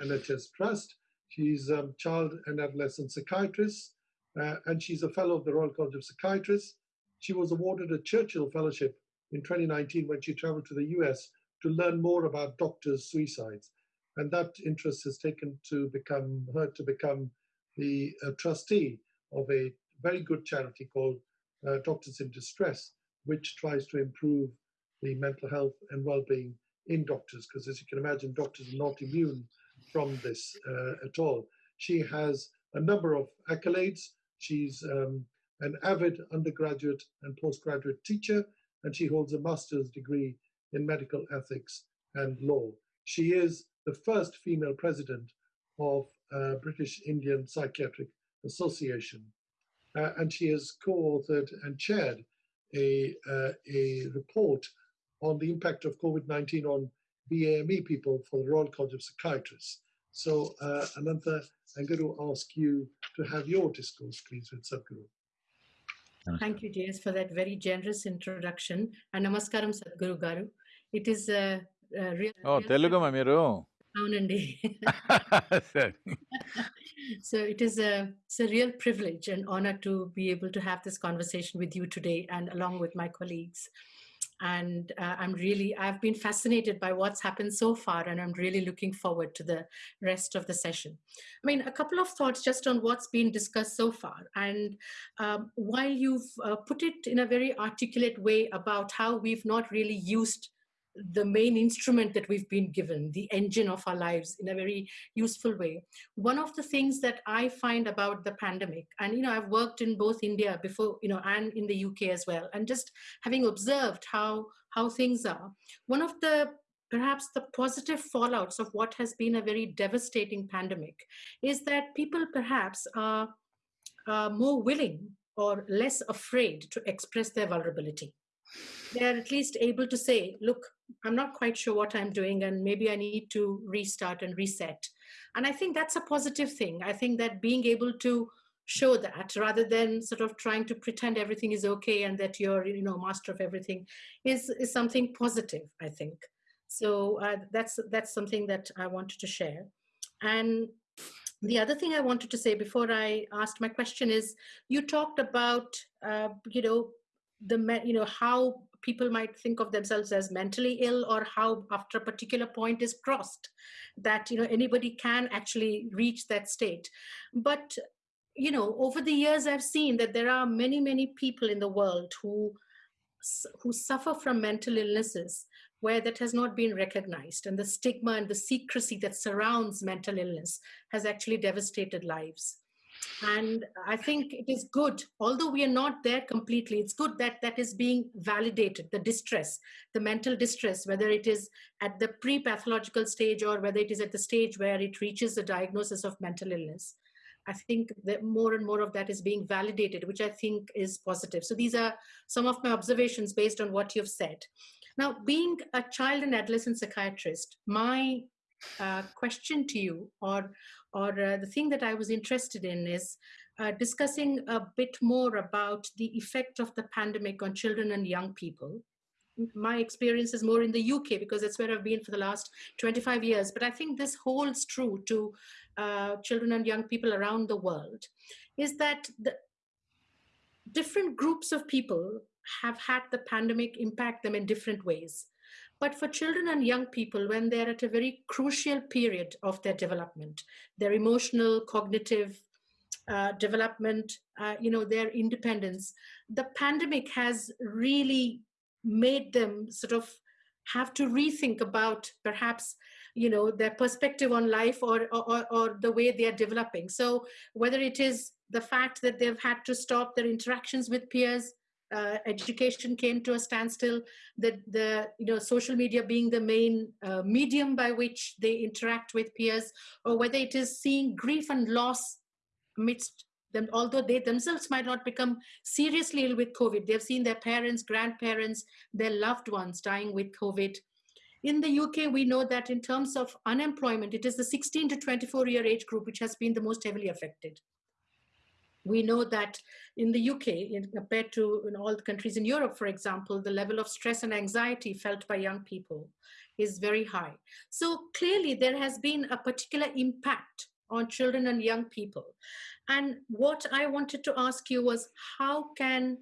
NHS Trust. She's a child and adolescent psychiatrist, uh, and she's a fellow of the Royal College of Psychiatrists. She was awarded a Churchill Fellowship in 2019 when she traveled to the US to learn more about doctors' suicides. And that interest has taken to become her to become the uh, trustee of a very good charity called uh, Doctors in Distress, which tries to improve the mental health and well-being in doctors, because as you can imagine, doctors are not immune from this uh, at all. She has a number of accolades. She's um, an avid undergraduate and postgraduate teacher, and she holds a master's degree in medical ethics and law. She is the first female president of uh, British Indian Psychiatric Association. Uh, and she has co-authored and chaired a, uh, a report on the impact of COVID-19 on BAME people for the Royal College of Psychiatrists. So uh, Anantha, I'm going to ask you to have your discourse, please, with Sadhguru. Thank you, James, for that very generous introduction. And namaskaram, Sadhguru Garu. It is a, a real... ఓ తెలుగుమా మీరు అవునండి సరే so it is a it's a real privilege and honor to be able to have this conversation with you today and along with my colleagues and uh, i'm really i've been fascinated by what's happened so far and i'm really looking forward to the rest of the session. I mean a couple of thoughts just on what's been discussed so far. And um, while you've uh, put it in a very articulate way about how we've not really used the main instrument that we've been given, the engine of our lives in a very useful way. One of the things that I find about the pandemic, and you know, I've worked in both India before, you know, and in the UK as well, and just having observed how how things are, one of the perhaps the positive fallouts of what has been a very devastating pandemic is that people perhaps are, are more willing or less afraid to express their vulnerability they're at least able to say, look, I'm not quite sure what I'm doing, and maybe I need to restart and reset. And I think that's a positive thing. I think that being able to show that rather than sort of trying to pretend everything is okay and that you're, you know, master of everything is, is something positive, I think. So uh, that's, that's something that I wanted to share. And the other thing I wanted to say before I asked my question is, you talked about, uh, you know, the you know how people might think of themselves as mentally ill or how after a particular point is crossed that you know anybody can actually reach that state. But you know over the years i've seen that there are many many people in the world who who suffer from mental illnesses where that has not been recognized and the stigma and the secrecy that surrounds mental illness has actually devastated lives and i think it is good although we are not there completely it's good that that is being validated the distress the mental distress whether it is at the pre-pathological stage or whether it is at the stage where it reaches the diagnosis of mental illness. I think that more and more of that is being validated which i think is positive. So these are some of my observations based on what you've said. Now being a child and adolescent psychiatrist my uh, question to you or or uh, the thing that I was interested in is uh, discussing a bit more about the effect of the pandemic on children and young people. My experience is more in the UK because that's where I've been for the last 25 years. But I think this holds true to uh, children and young people around the world, is that the different groups of people have had the pandemic impact them in different ways. But for children and young people, when they're at a very crucial period of their development, their emotional, cognitive uh, development, uh, you know, their independence, the pandemic has really made them sort of have to rethink about perhaps you know their perspective on life or, or or the way they are developing. So whether it is the fact that they've had to stop their interactions with peers uh, education came to a standstill, that the you know social media being the main uh, medium by which they interact with peers, or whether it is seeing grief and loss amidst them, although they themselves might not become seriously ill with COVID, they've seen their parents, grandparents, their loved ones dying with COVID. In the UK, we know that in terms of unemployment, it is the 16 to 24 year age group which has been the most heavily affected we know that in the UK, in, compared to in all the countries in Europe, for example, the level of stress and anxiety felt by young people is very high. So clearly there has been a particular impact on children and young people. And what I wanted to ask you was how can,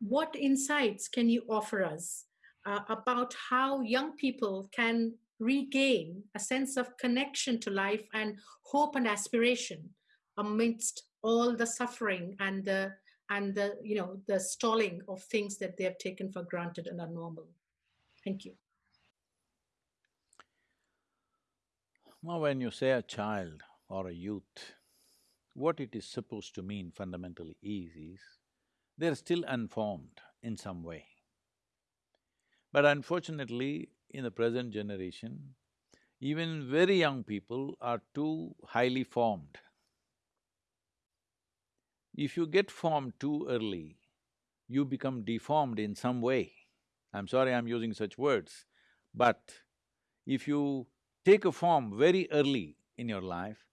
what insights can you offer us uh, about how young people can regain a sense of connection to life and hope and aspiration amidst all the suffering and the and the you know the stalling of things that they have taken for granted and are normal Thank you. Now, when you say a child or a youth, what it is supposed to mean fundamentally is, is they're still unformed in some way. But unfortunately, in the present generation, even very young people are too highly formed. If you get formed too early, you become deformed in some way. I'm sorry I'm using such words, but if you take a form very early in your life,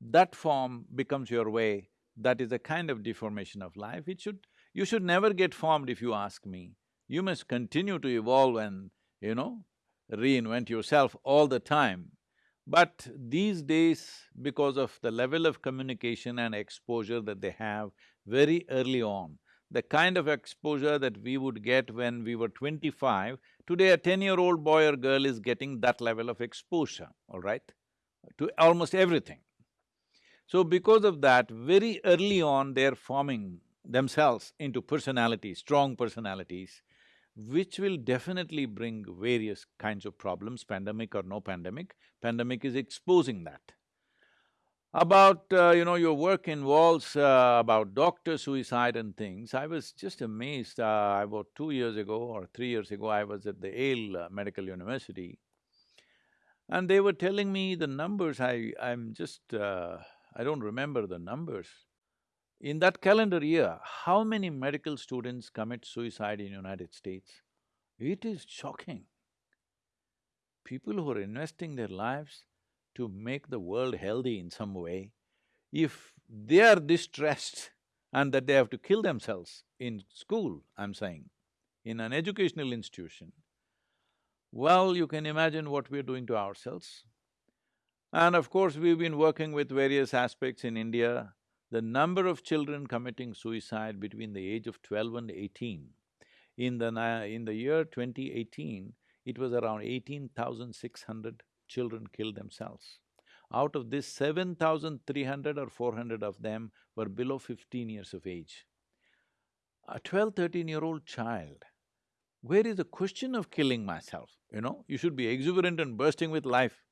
that form becomes your way, that is a kind of deformation of life. It should… you should never get formed if you ask me. You must continue to evolve and, you know, reinvent yourself all the time. But these days, because of the level of communication and exposure that they have very early on, the kind of exposure that we would get when we were twenty-five, today a ten-year-old boy or girl is getting that level of exposure, all right, to almost everything. So because of that, very early on they're forming themselves into personalities, strong personalities, which will definitely bring various kinds of problems, pandemic or no pandemic. Pandemic is exposing that. About, uh, you know, your work involves uh, about doctor suicide and things, I was just amazed, uh, about two years ago or three years ago, I was at the Yale uh, Medical University and they were telling me the numbers, I… I'm just… uh, I don't remember the numbers. In that calendar year, how many medical students commit suicide in United States? It is shocking. People who are investing their lives to make the world healthy in some way, if they are distressed and that they have to kill themselves in school, I'm saying, in an educational institution, well, you can imagine what we're doing to ourselves. And of course, we've been working with various aspects in India. The number of children committing suicide between the age of twelve and eighteen, in the… in the year 2018, it was around eighteen thousand six hundred children killed themselves. Out of this, seven thousand three hundred or four hundred of them were below fifteen years of age. A 12, 13-year-old child, where is the question of killing myself, you know? You should be exuberant and bursting with life,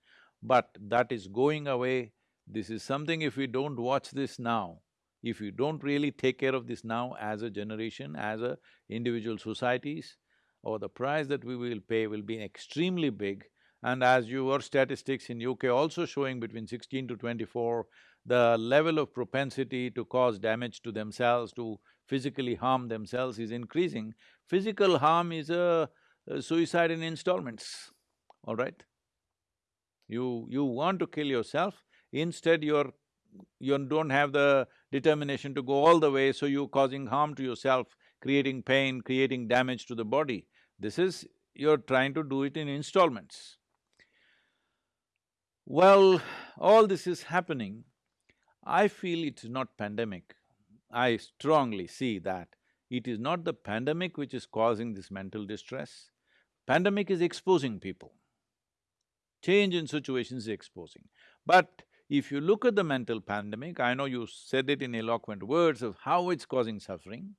but that is going away. This is something if we don't watch this now, if we don't really take care of this now as a generation, as a individual societies, or the price that we will pay will be extremely big and as your statistics in UK also showing between sixteen to twenty-four, the level of propensity to cause damage to themselves, to physically harm themselves is increasing. Physical harm is a, a suicide in installments, all right? You… you want to kill yourself, instead you're… you don't have the determination to go all the way, so you're causing harm to yourself, creating pain, creating damage to the body. This is… you're trying to do it in installments. Well, all this is happening, I feel it's not pandemic. I strongly see that it is not the pandemic which is causing this mental distress. Pandemic is exposing people. Change in situations is exposing. But if you look at the mental pandemic, I know you said it in eloquent words of how it's causing suffering,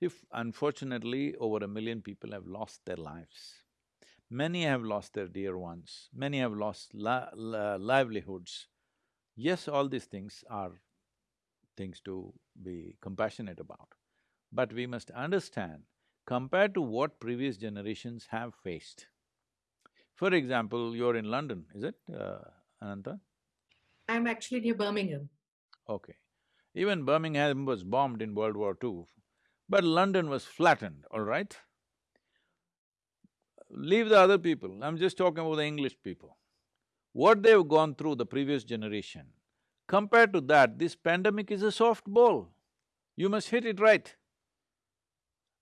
if unfortunately over a million people have lost their lives, Many have lost their dear ones, many have lost livelihoods. Yes, all these things are things to be compassionate about. But we must understand, compared to what previous generations have faced. For example, you're in London, is it, uh, Ananta? I'm actually near Birmingham. Okay. Even Birmingham was bombed in World War II, but London was flattened, all right? Leave the other people, I'm just talking about the English people. What they've gone through, the previous generation, compared to that, this pandemic is a soft ball. You must hit it right.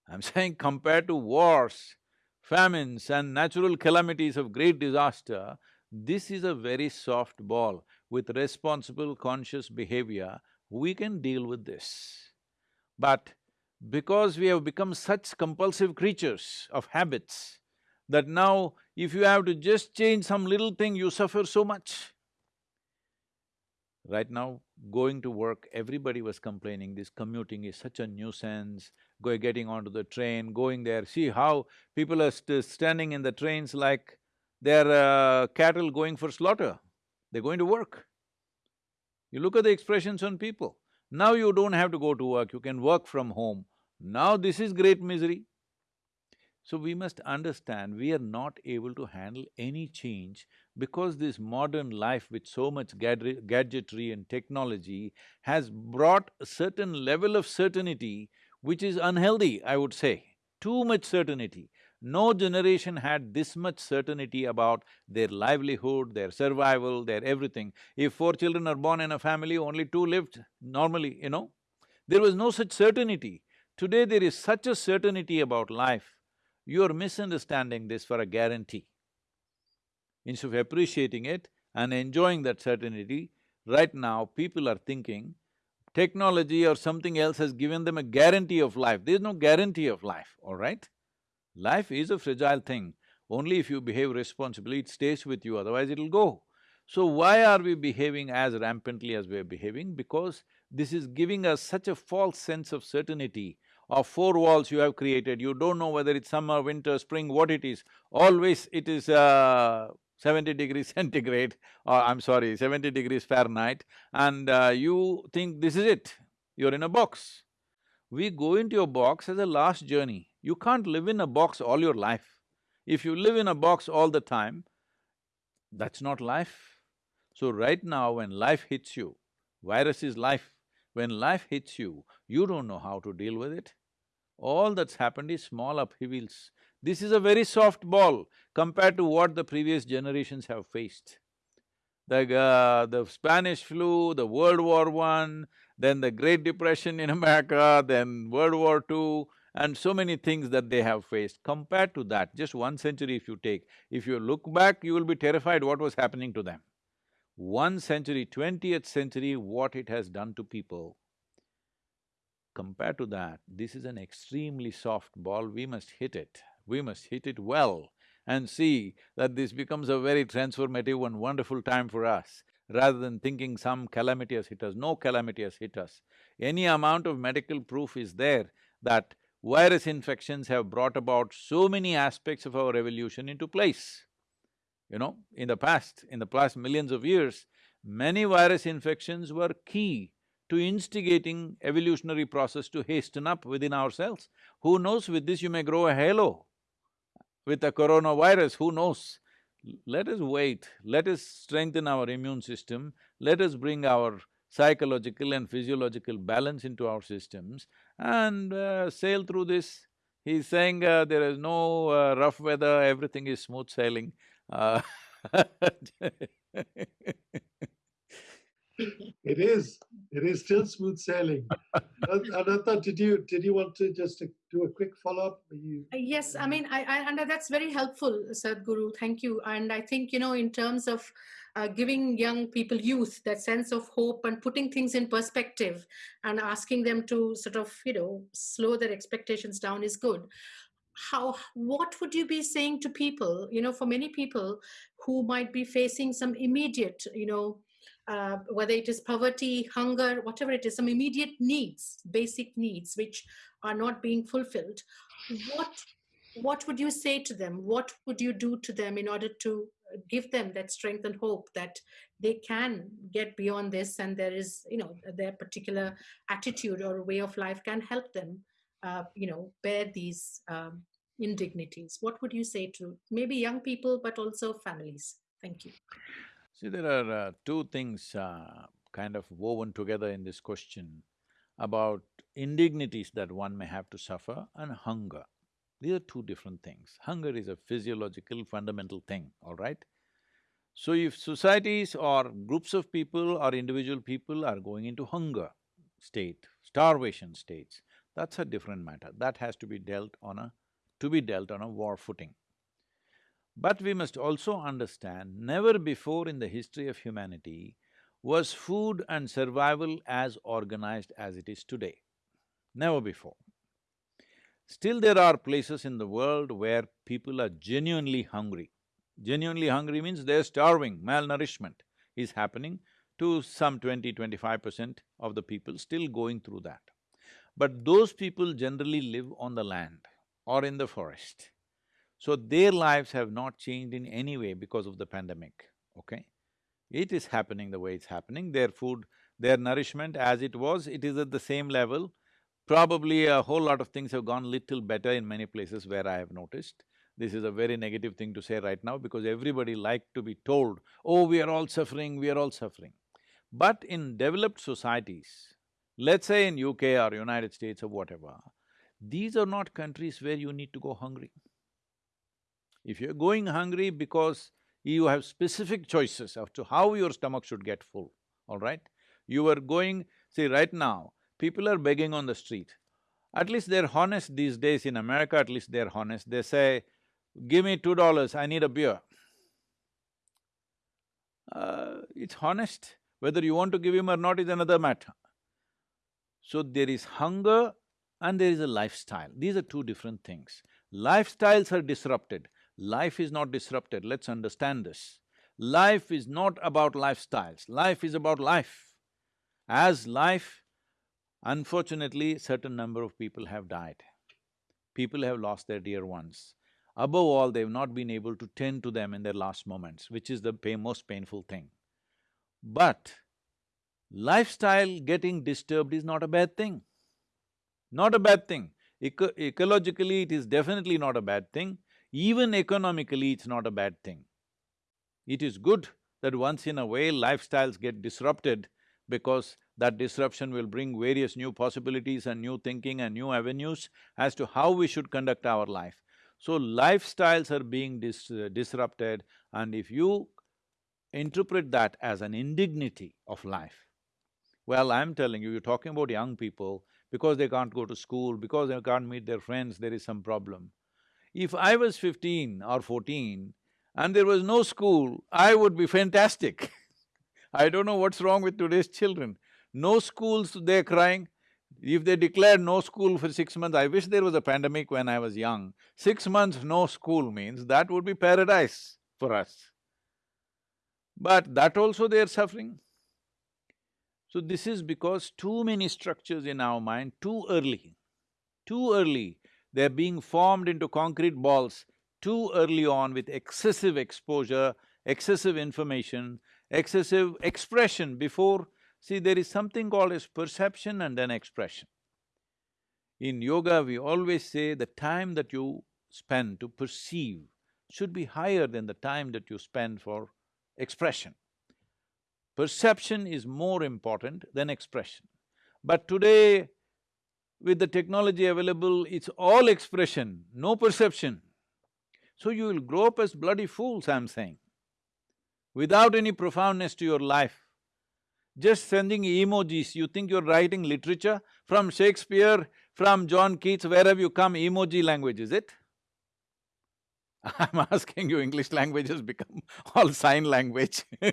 I'm saying compared to wars, famines and natural calamities of great disaster, this is a very soft ball. With responsible, conscious behavior, we can deal with this. But because we have become such compulsive creatures of habits, that now if you have to just change some little thing, you suffer so much. Right now, going to work, everybody was complaining this commuting is such a nuisance, go getting onto the train, going there, see how people are st standing in the trains like they're uh, cattle going for slaughter. They're going to work. You look at the expressions on people. Now you don't have to go to work, you can work from home. Now this is great misery. So we must understand we are not able to handle any change because this modern life with so much gadgetry and technology has brought a certain level of certainty which is unhealthy, I would say. Too much certainty. No generation had this much certainty about their livelihood, their survival, their everything. If four children are born in a family, only two lived normally, you know. There was no such certainty. Today there is such a certainty about life, you're misunderstanding this for a guarantee. Instead of appreciating it and enjoying that certainty, right now people are thinking technology or something else has given them a guarantee of life. There's no guarantee of life, all right? Life is a fragile thing. Only if you behave responsibly, it stays with you, otherwise it'll go. So why are we behaving as rampantly as we're behaving? Because this is giving us such a false sense of certainty of four walls you have created, you don't know whether it's summer, winter, spring, what it is. Always it is uh, seventy degrees centigrade, or I'm sorry, seventy degrees Fahrenheit, and uh, you think this is it, you're in a box. We go into a box as a last journey. You can't live in a box all your life. If you live in a box all the time, that's not life. So right now when life hits you, virus is life, when life hits you, you don't know how to deal with it. All that's happened is small upheavals. This is a very soft ball compared to what the previous generations have faced. The, uh, the Spanish flu, the World War One, then the Great Depression in America, then World War II, and so many things that they have faced. Compared to that, just one century if you take, if you look back, you will be terrified what was happening to them. One century, twentieth century, what it has done to people. Compared to that, this is an extremely soft ball, we must hit it. We must hit it well and see that this becomes a very transformative and wonderful time for us rather than thinking some calamity has hit us. No calamity has hit us. Any amount of medical proof is there that virus infections have brought about so many aspects of our evolution into place. You know, in the past, in the past millions of years, many virus infections were key to instigating evolutionary process to hasten up within ourselves. Who knows, with this you may grow a halo. With a coronavirus, who knows? Let us wait, let us strengthen our immune system, let us bring our psychological and physiological balance into our systems and uh, sail through this. He's saying uh, there is no uh, rough weather, everything is smooth sailing. Uh, it is. It is still smooth sailing. Ananta, did you did you want to just do a quick follow up? You... Uh, yes, I mean, I, I and that's very helpful, Sadhguru. Thank you. And I think you know, in terms of uh, giving young people, youth, that sense of hope and putting things in perspective and asking them to sort of, you know, slow their expectations down is good. How, what would you be saying to people, you know, for many people who might be facing some immediate, you know, uh, whether it is poverty, hunger, whatever it is, some immediate needs, basic needs, which are not being fulfilled. What what would you say to them? What would you do to them in order to give them that strength and hope that they can get beyond this and there is, you know, their particular attitude or way of life can help them, uh, you know, bear these um, indignities? What would you say to maybe young people, but also families? Thank you. See, there are uh, two things uh, kind of woven together in this question about indignities that one may have to suffer and hunger. These are two different things. Hunger is a physiological fundamental thing, all right? So if societies or groups of people or individual people are going into hunger state, starvation states, that's a different matter. That has to be dealt on a… to be dealt on a war footing. But we must also understand, never before in the history of humanity was food and survival as organized as it is today. Never before. Still there are places in the world where people are genuinely hungry. Genuinely hungry means they're starving, malnourishment is happening. to some 20, 25 percent of the people still going through that. But those people generally live on the land or in the forest. So their lives have not changed in any way because of the pandemic, okay? It is happening the way it's happening, their food, their nourishment as it was, it is at the same level. Probably a whole lot of things have gone little better in many places where I have noticed. This is a very negative thing to say right now because everybody like to be told, oh, we are all suffering, we are all suffering. But in developed societies, let's say in UK or United States or whatever, these are not countries where you need to go hungry. If you're going hungry because you have specific choices as to how your stomach should get full, all right? You are going… see, right now, people are begging on the street. At least they're honest these days in America, at least they're honest. They say, give me two dollars, I need a beer. Uh, it's honest. Whether you want to give him or not is another matter. So there is hunger and there is a lifestyle. These are two different things. Lifestyles are disrupted. Life is not disrupted, let's understand this. Life is not about lifestyles, life is about life. As life, unfortunately, certain number of people have died. People have lost their dear ones. Above all, they've not been able to tend to them in their last moments, which is the pain, most painful thing. But lifestyle getting disturbed is not a bad thing. Not a bad thing. Eco ecologically, it is definitely not a bad thing. Even economically, it's not a bad thing. It is good that once in a way lifestyles get disrupted because that disruption will bring various new possibilities and new thinking and new avenues as to how we should conduct our life. So lifestyles are being dis disrupted and if you interpret that as an indignity of life, well, I'm telling you, you're talking about young people, because they can't go to school, because they can't meet their friends, there is some problem. If I was fifteen or fourteen and there was no school, I would be fantastic I don't know what's wrong with today's children. No schools, they're crying. If they declare no school for six months, I wish there was a pandemic when I was young. Six months no school means that would be paradise for us. But that also they're suffering. So this is because too many structures in our mind too early, too early, they're being formed into concrete balls too early on with excessive exposure, excessive information, excessive expression before… See, there is something called as perception and then expression. In yoga, we always say the time that you spend to perceive should be higher than the time that you spend for expression. Perception is more important than expression. But today, with the technology available, it's all expression, no perception. So you will grow up as bloody fools, I'm saying, without any profoundness to your life. Just sending emojis, you think you're writing literature? From Shakespeare, from John Keats, where have you come, emoji language, is it? I'm asking you, English language has become all sign language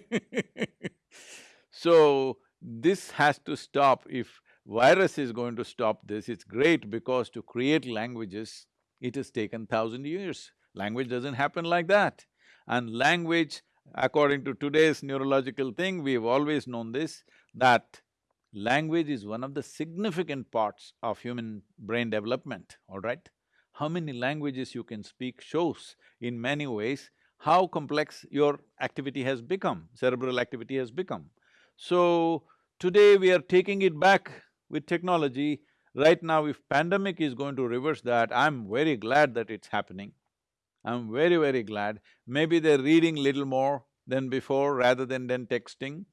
So, this has to stop if virus is going to stop this, it's great because to create languages, it has taken thousand years. Language doesn't happen like that. And language, according to today's neurological thing, we've always known this, that language is one of the significant parts of human brain development, all right? How many languages you can speak shows in many ways how complex your activity has become, cerebral activity has become. So, today we are taking it back with technology. Right now, if pandemic is going to reverse that, I'm very glad that it's happening. I'm very, very glad. Maybe they're reading little more than before rather than then texting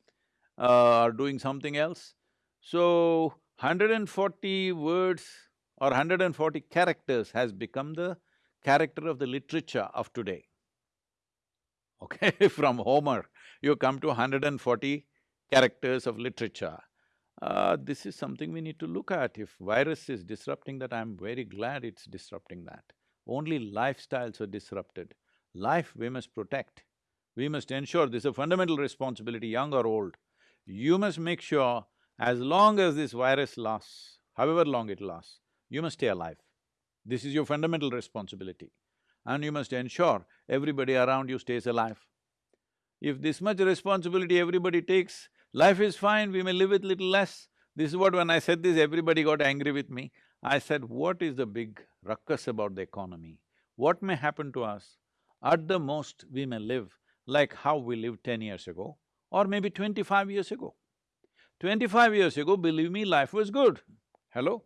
uh, or doing something else. So, 140 words or 140 characters has become the character of the literature of today. Okay, from Homer, you come to 140 characters of literature. Uh, this is something we need to look at. If virus is disrupting that, I'm very glad it's disrupting that. Only lifestyles are disrupted. Life we must protect. We must ensure this is a fundamental responsibility, young or old. You must make sure as long as this virus lasts, however long it lasts, you must stay alive. This is your fundamental responsibility. And you must ensure everybody around you stays alive. If this much responsibility everybody takes, Life is fine, we may live with little less. This is what when I said this, everybody got angry with me. I said, what is the big ruckus about the economy? What may happen to us? At the most, we may live like how we lived ten years ago or maybe twenty-five years ago. Twenty-five years ago, believe me, life was good. Hello?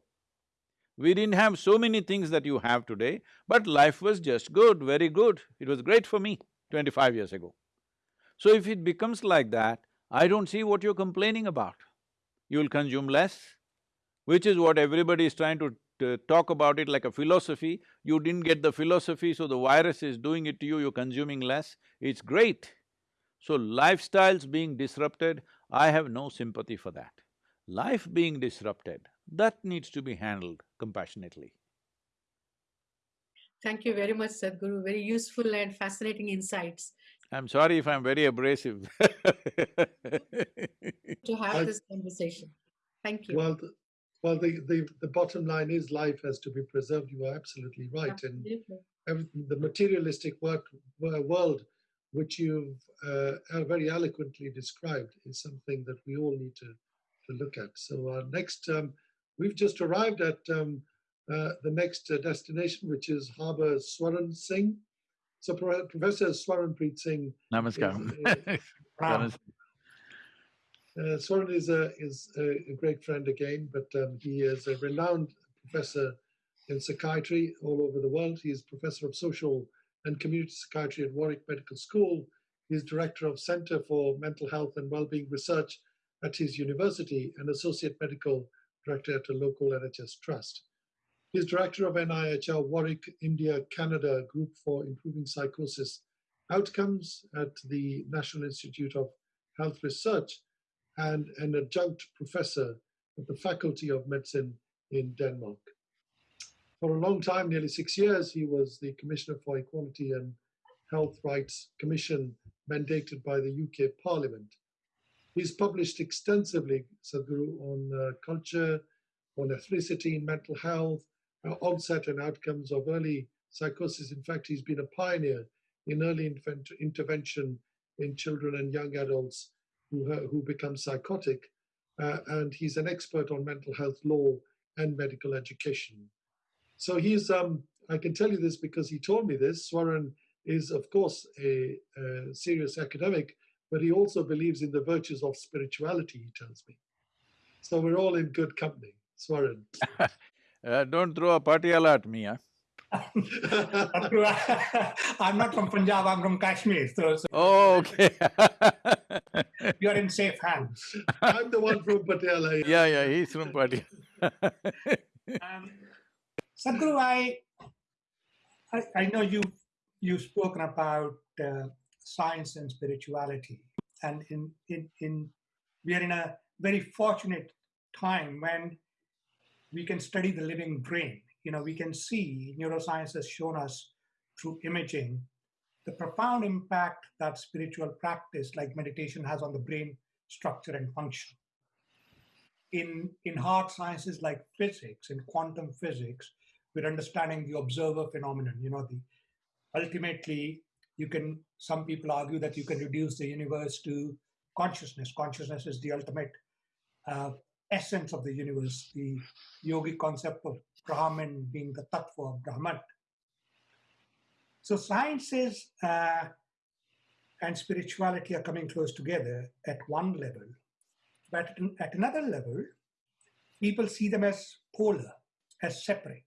We didn't have so many things that you have today, but life was just good, very good. It was great for me twenty-five years ago. So if it becomes like that, I don't see what you're complaining about. You'll consume less, which is what everybody is trying to, to talk about it like a philosophy. You didn't get the philosophy, so the virus is doing it to you, you're consuming less. It's great. So lifestyles being disrupted, I have no sympathy for that. Life being disrupted, that needs to be handled compassionately. Thank you very much, Sadhguru. Very useful and fascinating insights. I'm sorry if I'm very abrasive to have I- this conversation. Thank you. Well, the, well, the, the, the bottom line is life has to be preserved. You are absolutely right. And Absolutely. everything, the materialistic work, world, which you've uh, uh, very eloquently described, is something that we all need to, to look at. So our next, um, we've just arrived at um, uh, the next uh, destination, which is Harbour Swaran Singh. So Pro- Professor Swaranpreet Singh Namaskaram. Ram. Uh, Swaran is a is a, a great friend again, but um, he is a renowned professor in psychiatry all over the world. He is professor of social and community psychiatry at Warwick Medical School. He is director of Center for Mental Health and Wellbeing Research at his university and associate medical director at a local NHS trust. He is director of NIHR Warwick, India, Canada Group for Improving Psychosis Outcomes at the National Institute of Health Research and an adjunct professor at the Faculty of Medicine in Denmark. For a long time, nearly six years, he was the Commissioner for Equality and Health Rights Commission mandated by the UK Parliament. He's published extensively, Sadhguru, on uh, culture, on ethnicity, mental health, onset and outcomes of early psychosis. In fact, he's been a pioneer in early intervention in children and young adults who, who become psychotic, uh, and he's an expert on mental health law and medical education. So he's, um, I can tell you this because he told me this. Swaran is, of course, a, a serious academic, but he also believes in the virtues of spirituality, he tells me. So we're all in good company. Swaran. Uh, don't throw a patiala at me, huh? I'm not from Punjab, I'm from Kashmir, so, so Oh, okay you're in safe hands. I'm the one from Patiala. Yeah, yeah, he's from Patiala. Um, Sadhguru, I, I, I know you, you've spoken about uh, science and spirituality, and in, in, in, we are in a very fortunate time when we can study the living brain. You know, we can see neuroscience has shown us through imaging the profound impact that spiritual practice like meditation has on the brain structure and function. In in hard sciences like physics in quantum physics we're understanding the observer phenomenon. You know the ultimately you can some people argue that you can reduce the universe to consciousness. Consciousness is the ultimate uh, essence of the universe the yogic concept of brahman being the tattva of brahman so sciences uh, and spirituality are coming close together at one level but at, at another level, people see them as polar, as separate.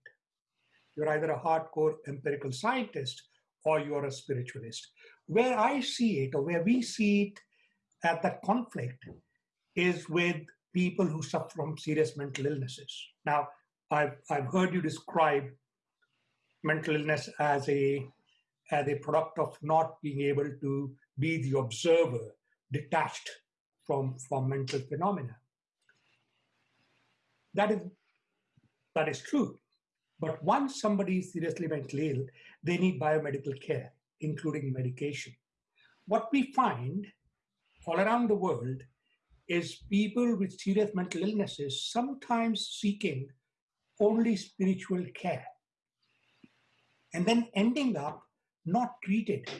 You're either a hardcore empirical scientist or you're a spiritualist. Where I see it, or where we see it at that conflict, is with people who suffer from serious mental illnesses. Now, I've, I've heard you describe mental illness as a, as a product of not being able to be the observer, detached from, from mental phenomena. That is, that is true. But once somebody is seriously mentally ill, they need biomedical care, including medication. What we find all around the world is people with serious mental illnesses sometimes seeking only spiritual care and then ending up not treated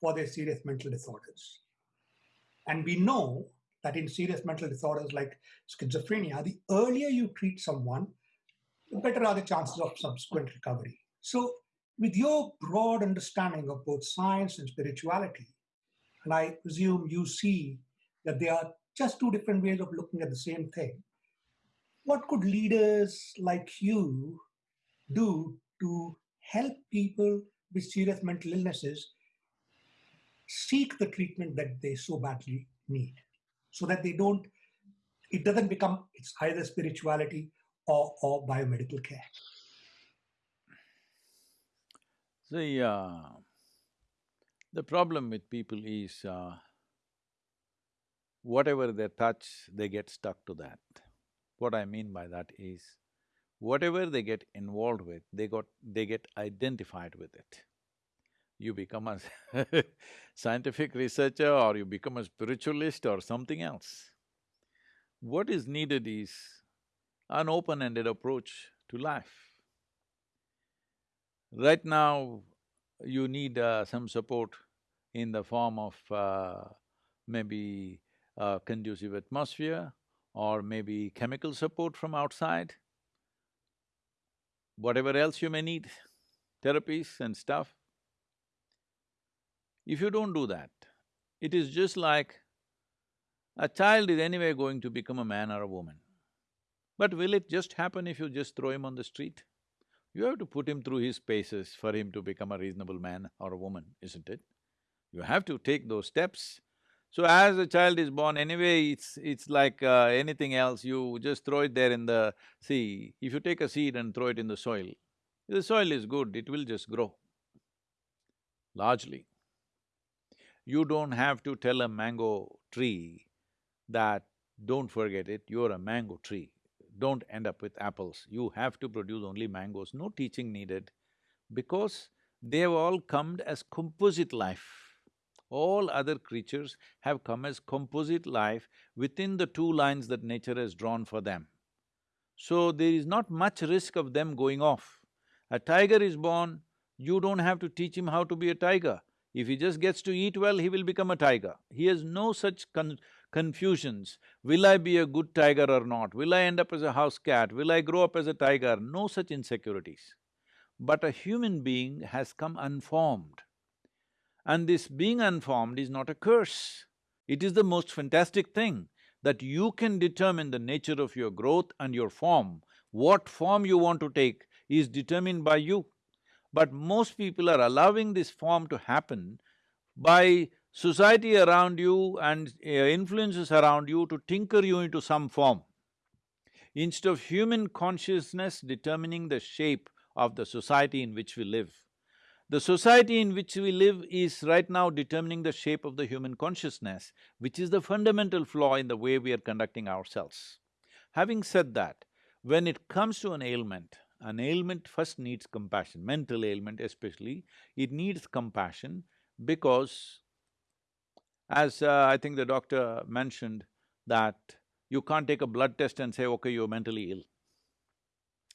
for their serious mental disorders. And we know that in serious mental disorders like schizophrenia, the earlier you treat someone, the better are the chances of subsequent recovery. So, with your broad understanding of both science and spirituality, and I presume you see that they are just two different ways of looking at the same thing, what could leaders like you do to help people with serious mental illnesses seek the treatment that they so badly need so that they don't it doesn't become it's either spirituality or, or biomedical care? See, uh, the problem with people is uh, whatever they touch, they get stuck to that. What I mean by that is, whatever they get involved with, they got… they get identified with it. You become a scientific researcher or you become a spiritualist or something else. What is needed is an open-ended approach to life. Right now, you need uh, some support in the form of uh, maybe a conducive atmosphere or maybe chemical support from outside, whatever else you may need, therapies and stuff. If you don't do that, it is just like a child is anyway going to become a man or a woman. But will it just happen if you just throw him on the street? You have to put him through his paces for him to become a reasonable man or a woman, isn't it? You have to take those steps. So as a child is born, anyway, it's… it's like uh, anything else, you just throw it there in the… See, if you take a seed and throw it in the soil, the soil is good, it will just grow, largely. You don't have to tell a mango tree that, don't forget it, you're a mango tree don't end up with apples. You have to produce only mangoes, no teaching needed, because they have all come as composite life. All other creatures have come as composite life within the two lines that nature has drawn for them. So there is not much risk of them going off. A tiger is born, you don't have to teach him how to be a tiger. If he just gets to eat well, he will become a tiger. He has no such con confusions. Will I be a good tiger or not? Will I end up as a house cat? Will I grow up as a tiger? No such insecurities. But a human being has come unformed. And this being unformed is not a curse. It is the most fantastic thing that you can determine the nature of your growth and your form. What form you want to take is determined by you. But most people are allowing this form to happen by society around you and uh, influences around you to tinker you into some form. Instead of human consciousness determining the shape of the society in which we live, the society in which we live is right now determining the shape of the human consciousness, which is the fundamental flaw in the way we are conducting ourselves. Having said that, when it comes to an ailment, an ailment first needs compassion, mental ailment especially, it needs compassion because as uh, I think the doctor mentioned that you can't take a blood test and say, okay, you're mentally ill.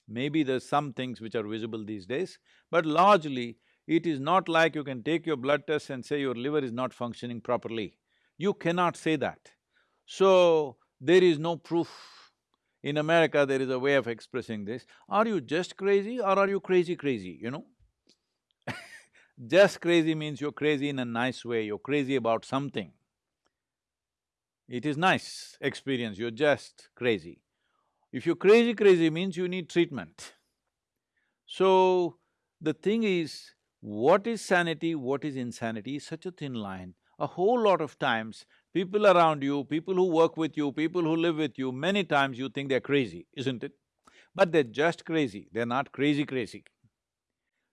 Maybe there's some things which are visible these days, but largely it is not like you can take your blood test and say your liver is not functioning properly. You cannot say that. So, there is no proof. In America, there is a way of expressing this. Are you just crazy or are you crazy crazy, you know? Just crazy means you're crazy in a nice way, you're crazy about something. It is nice experience, you're just crazy. If you're crazy crazy means you need treatment. So, the thing is, what is sanity, what is insanity is such a thin line. A whole lot of times, people around you, people who work with you, people who live with you, many times you think they're crazy, isn't it? But they're just crazy, they're not crazy crazy.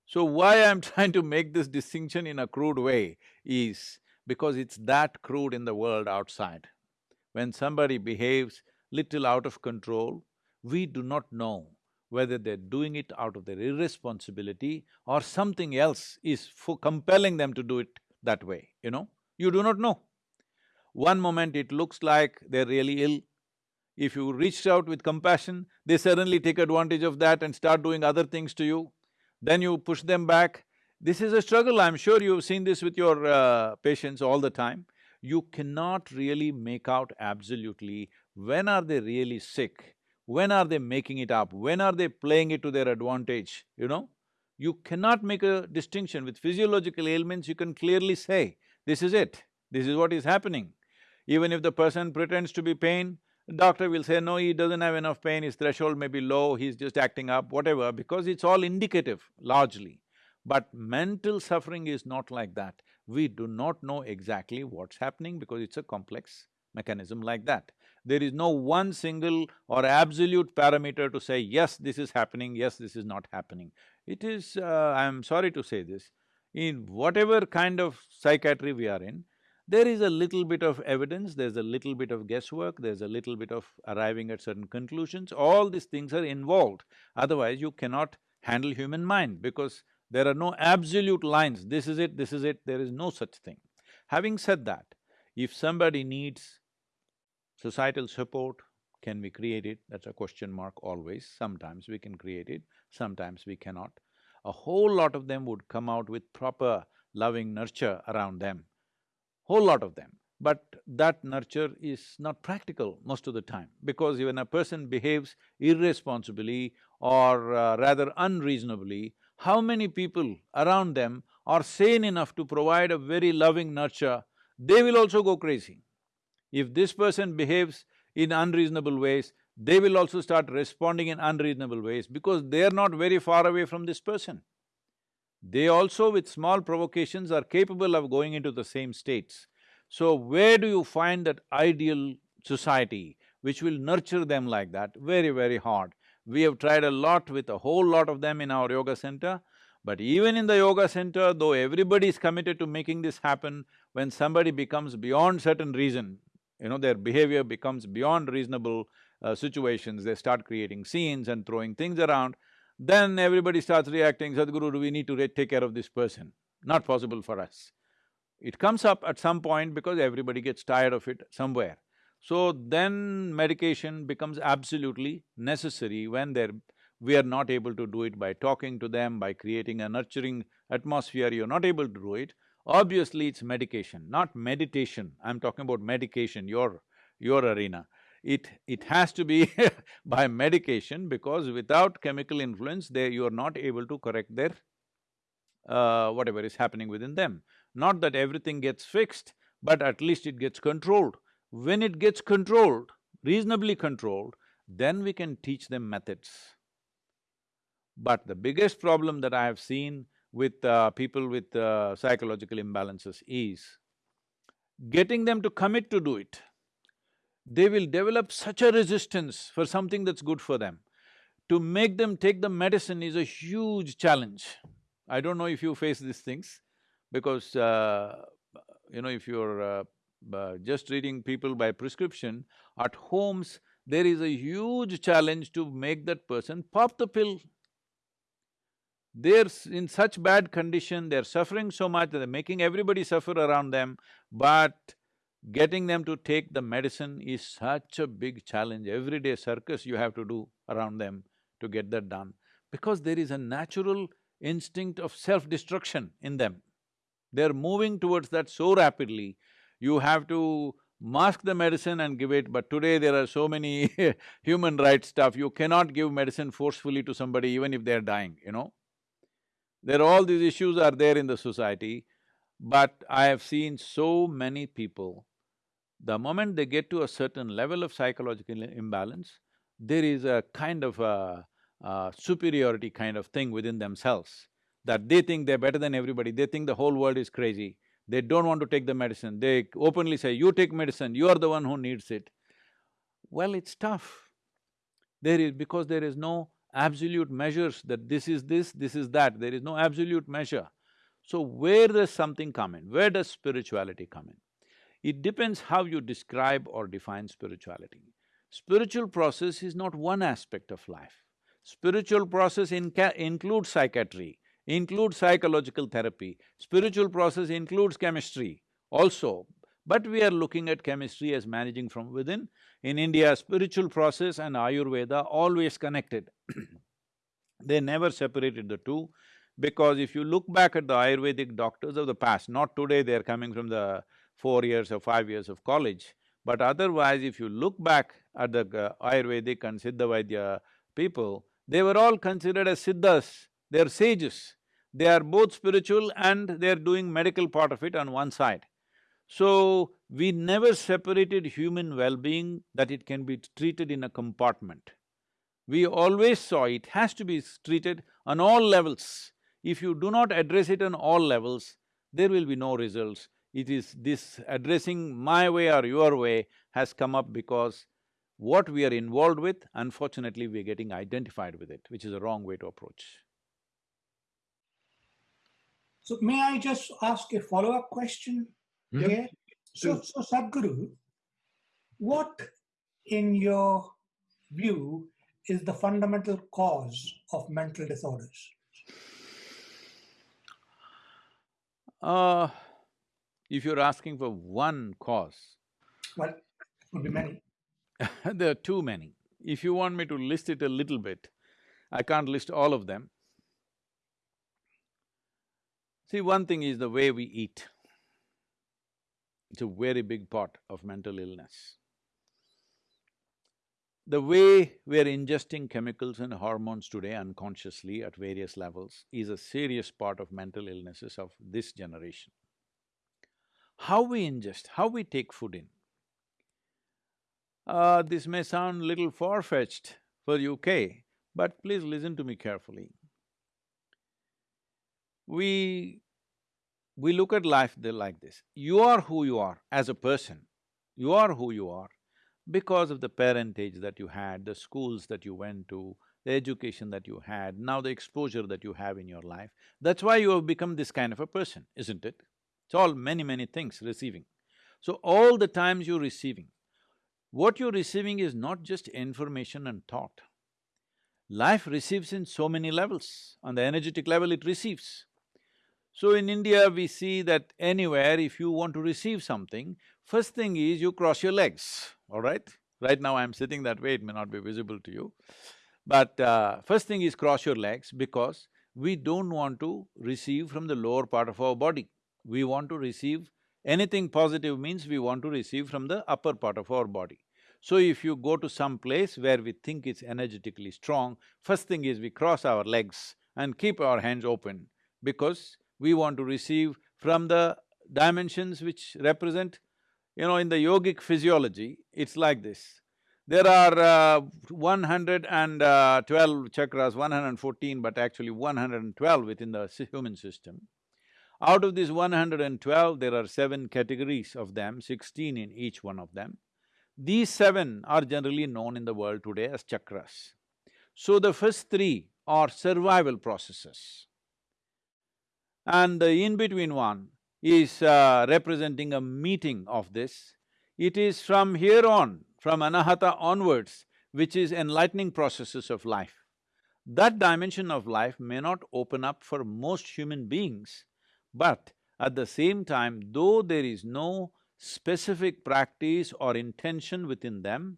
So why I'm trying to make this distinction in a crude way is because it's that crude in the world outside. When somebody behaves little out of control, we do not know whether they're doing it out of their irresponsibility or something else is compelling them to do it that way, you know? You do not know. One moment it looks like they're really ill. If you reach out with compassion, they suddenly take advantage of that and start doing other things to you then you push them back. This is a struggle, I'm sure you've seen this with your uh, patients all the time. you cannot really make out absolutely when are they really sick, when are they making it up, when are they playing it to their advantage, you know? You cannot make a distinction. With physiological ailments, you can clearly say, this is it, this is what is happening. Even if the person pretends to be pain, doctor will say, no, he doesn't have enough pain, his threshold may be low, he's just acting up, whatever, because it's all indicative, largely. But mental suffering is not like that. We do not know exactly what's happening because it's a complex mechanism like that. There is no one single or absolute parameter to say, yes, this is happening, yes, this is not happening. It is, uh, I'm sorry to say this, in whatever kind of psychiatry we are in, there is a little bit of evidence, there's a little bit of guesswork, there's a little bit of arriving at certain conclusions, all these things are involved. Otherwise, you cannot handle human mind because there are no absolute lines, this is it, this is it, there is no such thing. Having said that, if somebody needs societal support, can we create it? That's a question mark always. Sometimes we can create it, sometimes we cannot. A whole lot of them would come out with proper loving nurture around them, whole lot of them. But that nurture is not practical most of the time because when a person behaves irresponsibly or uh, rather unreasonably, how many people around them are sane enough to provide a very loving nurture, they will also go crazy. If this person behaves in unreasonable ways, they will also start responding in unreasonable ways because they are not very far away from this person. They also with small provocations are capable of going into the same states. So where do you find that ideal society which will nurture them like that? Very, very hard. We have tried a lot with a whole lot of them in our yoga center, but even in the yoga center, though everybody is committed to making this happen, when somebody becomes beyond certain reason, you know, their behavior becomes beyond reasonable uh, situations, they start creating scenes and throwing things around, then everybody starts reacting, Sadhguru, do we need to take care of this person? Not possible for us. It comes up at some point because everybody gets tired of it somewhere. So then medication becomes absolutely necessary when they're… we are not able to do it by talking to them, by creating a nurturing atmosphere, you're not able to do it. Obviously, it's medication, not meditation. I'm talking about medication, your… your arena. It… it has to be by medication because without chemical influence, they… you're not able to correct their uh, whatever is happening within them. Not that everything gets fixed, but at least it gets controlled. When it gets controlled, reasonably controlled, then we can teach them methods. But the biggest problem that I have seen with uh, people with uh, psychological imbalances is getting them to commit to do it. They will develop such a resistance for something that's good for them. To make them take the medicine is a huge challenge. I don't know if you face these things, because uh, you know, if you're uh, uh, just treating people by prescription, at homes, there is a huge challenge to make that person pop the pill. They're in such bad condition, they're suffering so much, that they're making everybody suffer around them, but getting them to take the medicine is such a big challenge. Everyday circus you have to do around them to get that done, because there is a natural instinct of self-destruction in them. They're moving towards that so rapidly you have to mask the medicine and give it, but today there are so many human rights stuff, you cannot give medicine forcefully to somebody even if they're dying, you know. There all these issues are there in the society, but I have seen so many people, the moment they get to a certain level of psychological imbalance, there is a kind of a, a superiority kind of thing within themselves, that they think they're better than everybody, they think the whole world is crazy. They don't want to take the medicine, they openly say, you take medicine, you are the one who needs it. Well, it's tough. There is… because there is no absolute measures that this is this, this is that, there is no absolute measure. So where does something come in? Where does spirituality come in? It depends how you describe or define spirituality. Spiritual process is not one aspect of life. Spiritual process includes psychiatry, includes psychological therapy. Spiritual process includes chemistry also, but we are looking at chemistry as managing from within. In India, spiritual process and Ayurveda always connected they never separated the two because if you look back at the Ayurvedic doctors of the past, not today, they're coming from the… four years or five years of college. But otherwise, if you look back at the uh, Ayurvedic and Siddha people, they were all considered as Siddhas, they're sages. They are both spiritual and they're doing medical part of it on one side. So, we never separated human well-being that it can be treated in a compartment. We always saw it has to be treated on all levels. If you do not address it on all levels, there will be no results. It is this addressing my way or your way has come up because what we are involved with, unfortunately, we're getting identified with it, which is a wrong way to approach. So may I just ask a follow-up question Yeah. here? So, so Sadhguru, what in your view is the fundamental cause of mental disorders? Uh, if you're asking for one cause, Well, could be many. there are too many. If you want me to list it a little bit, I can't list all of them. See, one thing is the way we eat. It's a very big part of mental illness. The way we are ingesting chemicals and hormones today unconsciously at various levels is a serious part of mental illnesses of this generation. How we ingest, how we take food in. Uh, this may sound little far-fetched for UK, but please listen to me carefully. We… we look at life like this. You are who you are as a person. You are who you are because of the parentage that you had, the schools that you went to, the education that you had, now the exposure that you have in your life. That's why you have become this kind of a person, isn't it? It's all many, many things receiving. So all the times you're receiving, what you're receiving is not just information and thought. Life receives in so many levels, on the energetic level it receives. So in India, we see that anywhere if you want to receive something, first thing is you cross your legs, all right? Right now I'm sitting that way, it may not be visible to you. But uh, first thing is cross your legs because we don't want to receive from the lower part of our body. We want to receive anything positive means we want to receive from the upper part of our body. So if you go to some place where we think it's energetically strong, first thing is we cross our legs and keep our hands open because we want to receive from the dimensions which represent you know, in the yogic physiology, it's like this. There are uh, 112 chakras, 114, but actually 112 within the human system. Out of these 112, there are seven categories of them, sixteen in each one of them. These seven are generally known in the world today as chakras. So the first three are survival processes. And the in-between one is uh, representing a meeting of this. It is from here on, from anahata onwards, which is enlightening processes of life. That dimension of life may not open up for most human beings, but at the same time, though there is no specific practice or intention within them,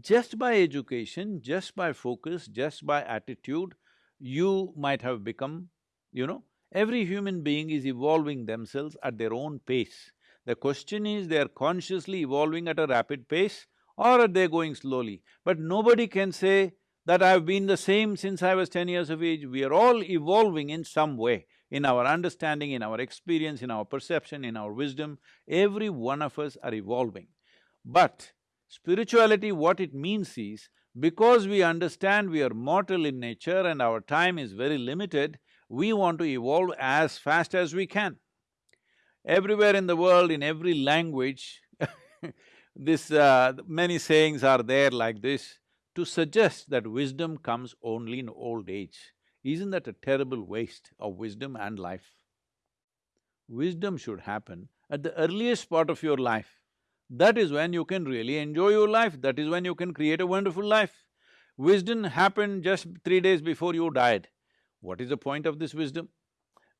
just by education, just by focus, just by attitude, you might have become, you know, every human being is evolving themselves at their own pace. The question is, they are consciously evolving at a rapid pace or are they going slowly? But nobody can say that I've been the same since I was ten years of age. We are all evolving in some way in our understanding, in our experience, in our perception, in our wisdom, every one of us are evolving. But spirituality, what it means is, because we understand we are mortal in nature and our time is very limited, we want to evolve as fast as we can. Everywhere in the world, in every language, this… Uh, many sayings are there like this to suggest that wisdom comes only in old age. Isn't that a terrible waste of wisdom and life? Wisdom should happen at the earliest part of your life. That is when you can really enjoy your life, that is when you can create a wonderful life. Wisdom happened just three days before you died. What is the point of this wisdom?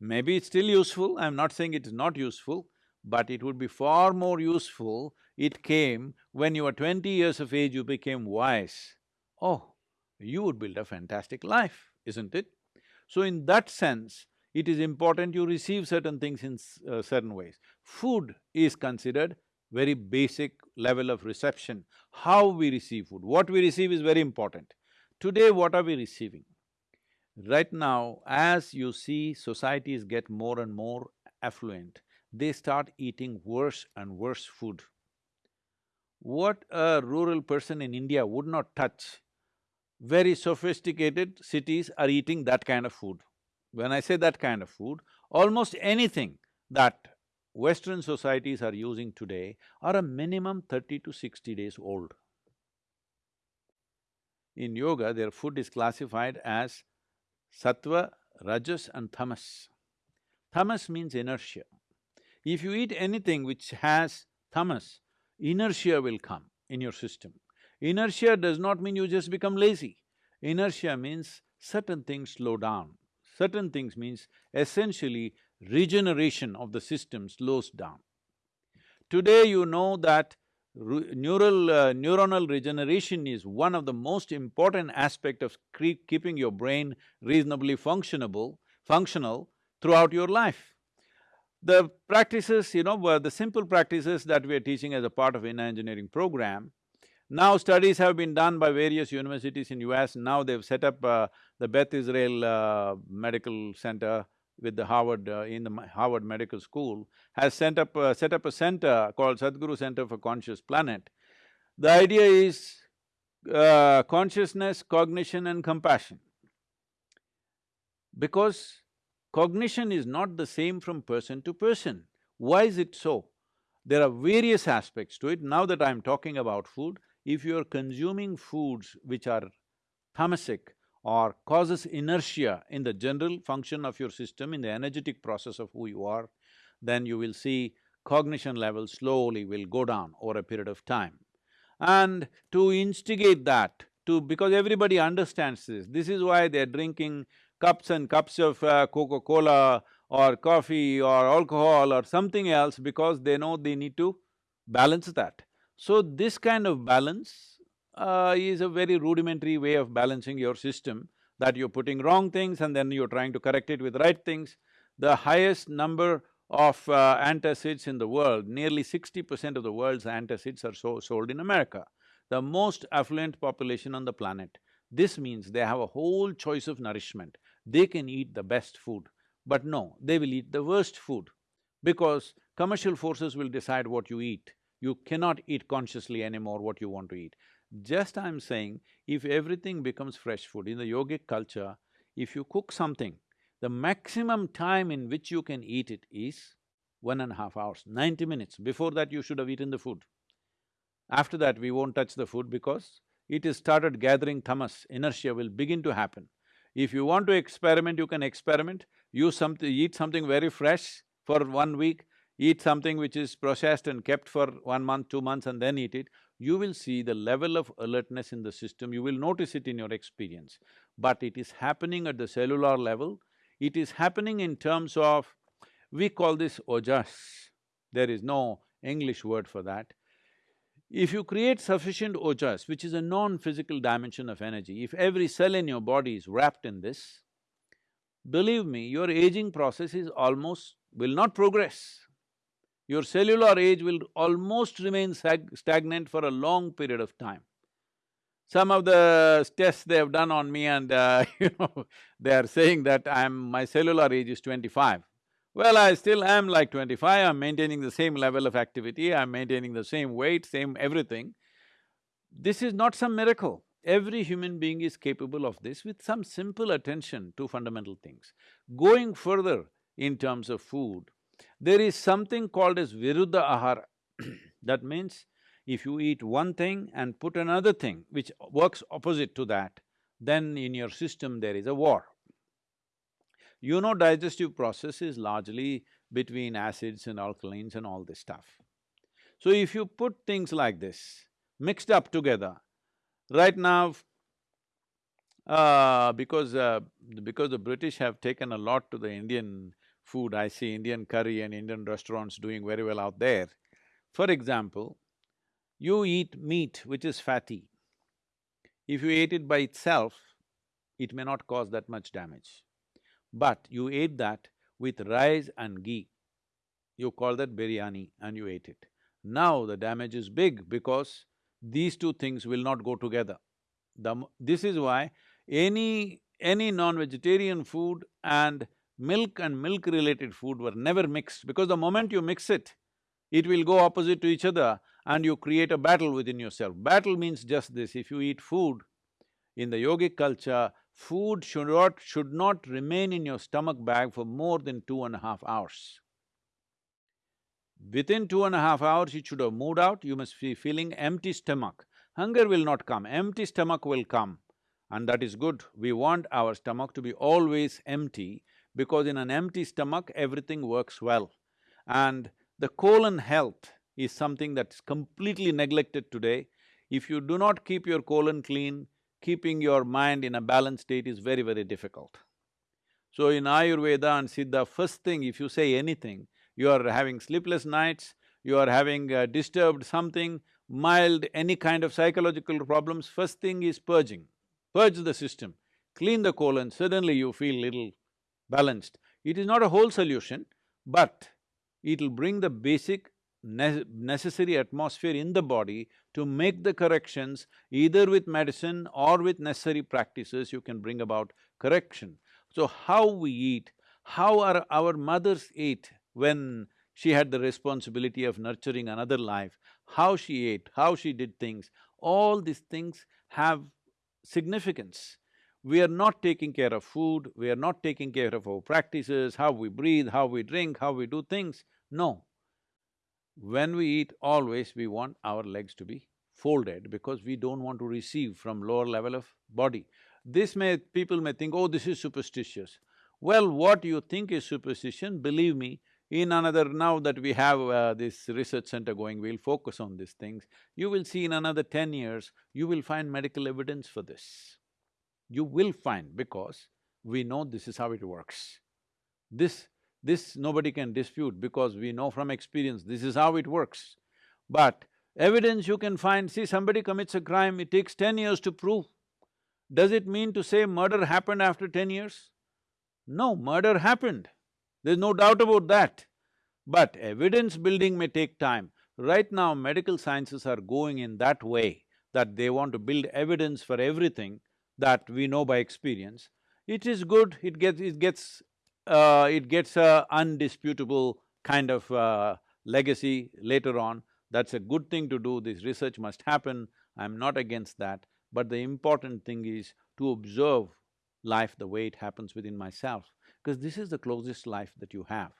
Maybe it's still useful, I'm not saying it is not useful, but it would be far more useful it came when you were twenty years of age, you became wise. Oh, you would build a fantastic life, isn't it? So in that sense, it is important you receive certain things in uh, certain ways. Food is considered very basic level of reception. How we receive food, what we receive is very important. Today, what are we receiving? Right now, as you see societies get more and more affluent, they start eating worse and worse food. What a rural person in India would not touch, very sophisticated cities are eating that kind of food. When I say that kind of food, almost anything that Western societies are using today are a minimum thirty to sixty days old. In yoga, their food is classified as sattva, rajas and tamas. Tamas means inertia. If you eat anything which has tamas, inertia will come in your system. Inertia does not mean you just become lazy. Inertia means certain things slow down. Certain things means essentially regeneration of the system slows down. Today you know that neural… Uh, neuronal regeneration is one of the most important aspect of keeping your brain reasonably functionable… functional throughout your life. The practices, you know, the simple practices that we are teaching as a part of inner engineering program, now studies have been done by various universities in US, now they've set up uh, the Beth Israel uh, Medical Center with the Harvard… Uh, in the Harvard Medical School, has sent up… Uh, set up a center called Sadhguru Center for Conscious Planet. The idea is uh, consciousness, cognition and compassion. Because cognition is not the same from person to person. Why is it so? There are various aspects to it. Now that I'm talking about food, if you're consuming foods which are tamasic or causes inertia in the general function of your system, in the energetic process of who you are, then you will see cognition levels slowly will go down over a period of time. And to instigate that, to… because everybody understands this, this is why they're drinking cups and cups of uh, Coca-Cola or coffee or alcohol or something else because they know they need to balance that. So this kind of balance uh, is a very rudimentary way of balancing your system, that you're putting wrong things and then you're trying to correct it with right things. The highest number of uh, antacids in the world, nearly sixty percent of the world's antacids are so sold in America, the most affluent population on the planet. This means they have a whole choice of nourishment. They can eat the best food, but no, they will eat the worst food because commercial forces will decide what you eat. You cannot eat consciously anymore what you want to eat. Just I'm saying, if everything becomes fresh food, in the yogic culture, if you cook something, the maximum time in which you can eat it is one and a half hours, ninety minutes. Before that, you should have eaten the food. After that, we won't touch the food because it has started gathering tamas, inertia will begin to happen. If you want to experiment, you can experiment, use something… eat something very fresh for one week, eat something which is processed and kept for one month, two months and then eat it, you will see the level of alertness in the system, you will notice it in your experience. But it is happening at the cellular level, it is happening in terms of… we call this ojas, there is no English word for that. If you create sufficient ojas, which is a non-physical dimension of energy, if every cell in your body is wrapped in this, believe me, your aging process is almost… will not progress your cellular age will almost remain stagnant for a long period of time. Some of the tests they have done on me and uh, you know, they are saying that I'm… my cellular age is twenty-five. Well, I still am like twenty-five, I'm maintaining the same level of activity, I'm maintaining the same weight, same everything. This is not some miracle. Every human being is capable of this with some simple attention to fundamental things. Going further in terms of food, there is something called as viruddha ahara that means if you eat one thing and put another thing which works opposite to that, then in your system there is a war. You know digestive process is largely between acids and alkalines and all this stuff. So if you put things like this, mixed up together, right now, uh, because… Uh, because the British have taken a lot to the Indian food, I see Indian curry and Indian restaurants doing very well out there. For example, you eat meat which is fatty. If you ate it by itself, it may not cause that much damage. but you ate that with rice and ghee. You call that biryani and you ate it. Now the damage is big because these two things will not go together. The, this is why any… any non-vegetarian food and milk and milk-related food were never mixed because the moment you mix it, it will go opposite to each other and you create a battle within yourself. Battle means just this, if you eat food, in the yogic culture, food should not… should not remain in your stomach bag for more than two and a half hours. Within two and a half hours, it should have moved out, you must be feeling empty stomach. Hunger will not come, empty stomach will come. And that is good. We want our stomach to be always empty because in an empty stomach, everything works well. And the colon health is something that's completely neglected today. If you do not keep your colon clean, keeping your mind in a balanced state is very, very difficult. So in Ayurveda and Siddha, first thing if you say anything, you are having sleepless nights, you are having uh, disturbed something, mild, any kind of psychological problems, first thing is purging. Purge the system, clean the colon, suddenly you feel little balanced. It is not a whole solution, but it'll bring the basic ne necessary atmosphere in the body to make the corrections, either with medicine or with necessary practices, you can bring about correction. So how we eat, how our, our mothers ate when she had the responsibility of nurturing another life, how she ate, how she did things, all these things have significance. We are not taking care of food, we are not taking care of our practices, how we breathe, how we drink, how we do things. No. When we eat, always we want our legs to be folded because we don't want to receive from lower level of body. This may… people may think, oh, this is superstitious. Well, what you think is superstition, believe me, in another… now that we have uh, this research center going, we'll focus on these things. You will see in another ten years, you will find medical evidence for this. You will find because we know this is how it works. This… this nobody can dispute because we know from experience this is how it works. But evidence you can find, see somebody commits a crime, it takes ten years to prove. Does it mean to say murder happened after ten years? No, murder happened. There's no doubt about that. But evidence building may take time. Right now, medical sciences are going in that way that they want to build evidence for everything that we know by experience. It is good, it gets… it gets… Uh, it gets a undisputable kind of uh, legacy later on. That's a good thing to do, this research must happen, I'm not against that. But the important thing is to observe life the way it happens within myself because this is the closest life that you have.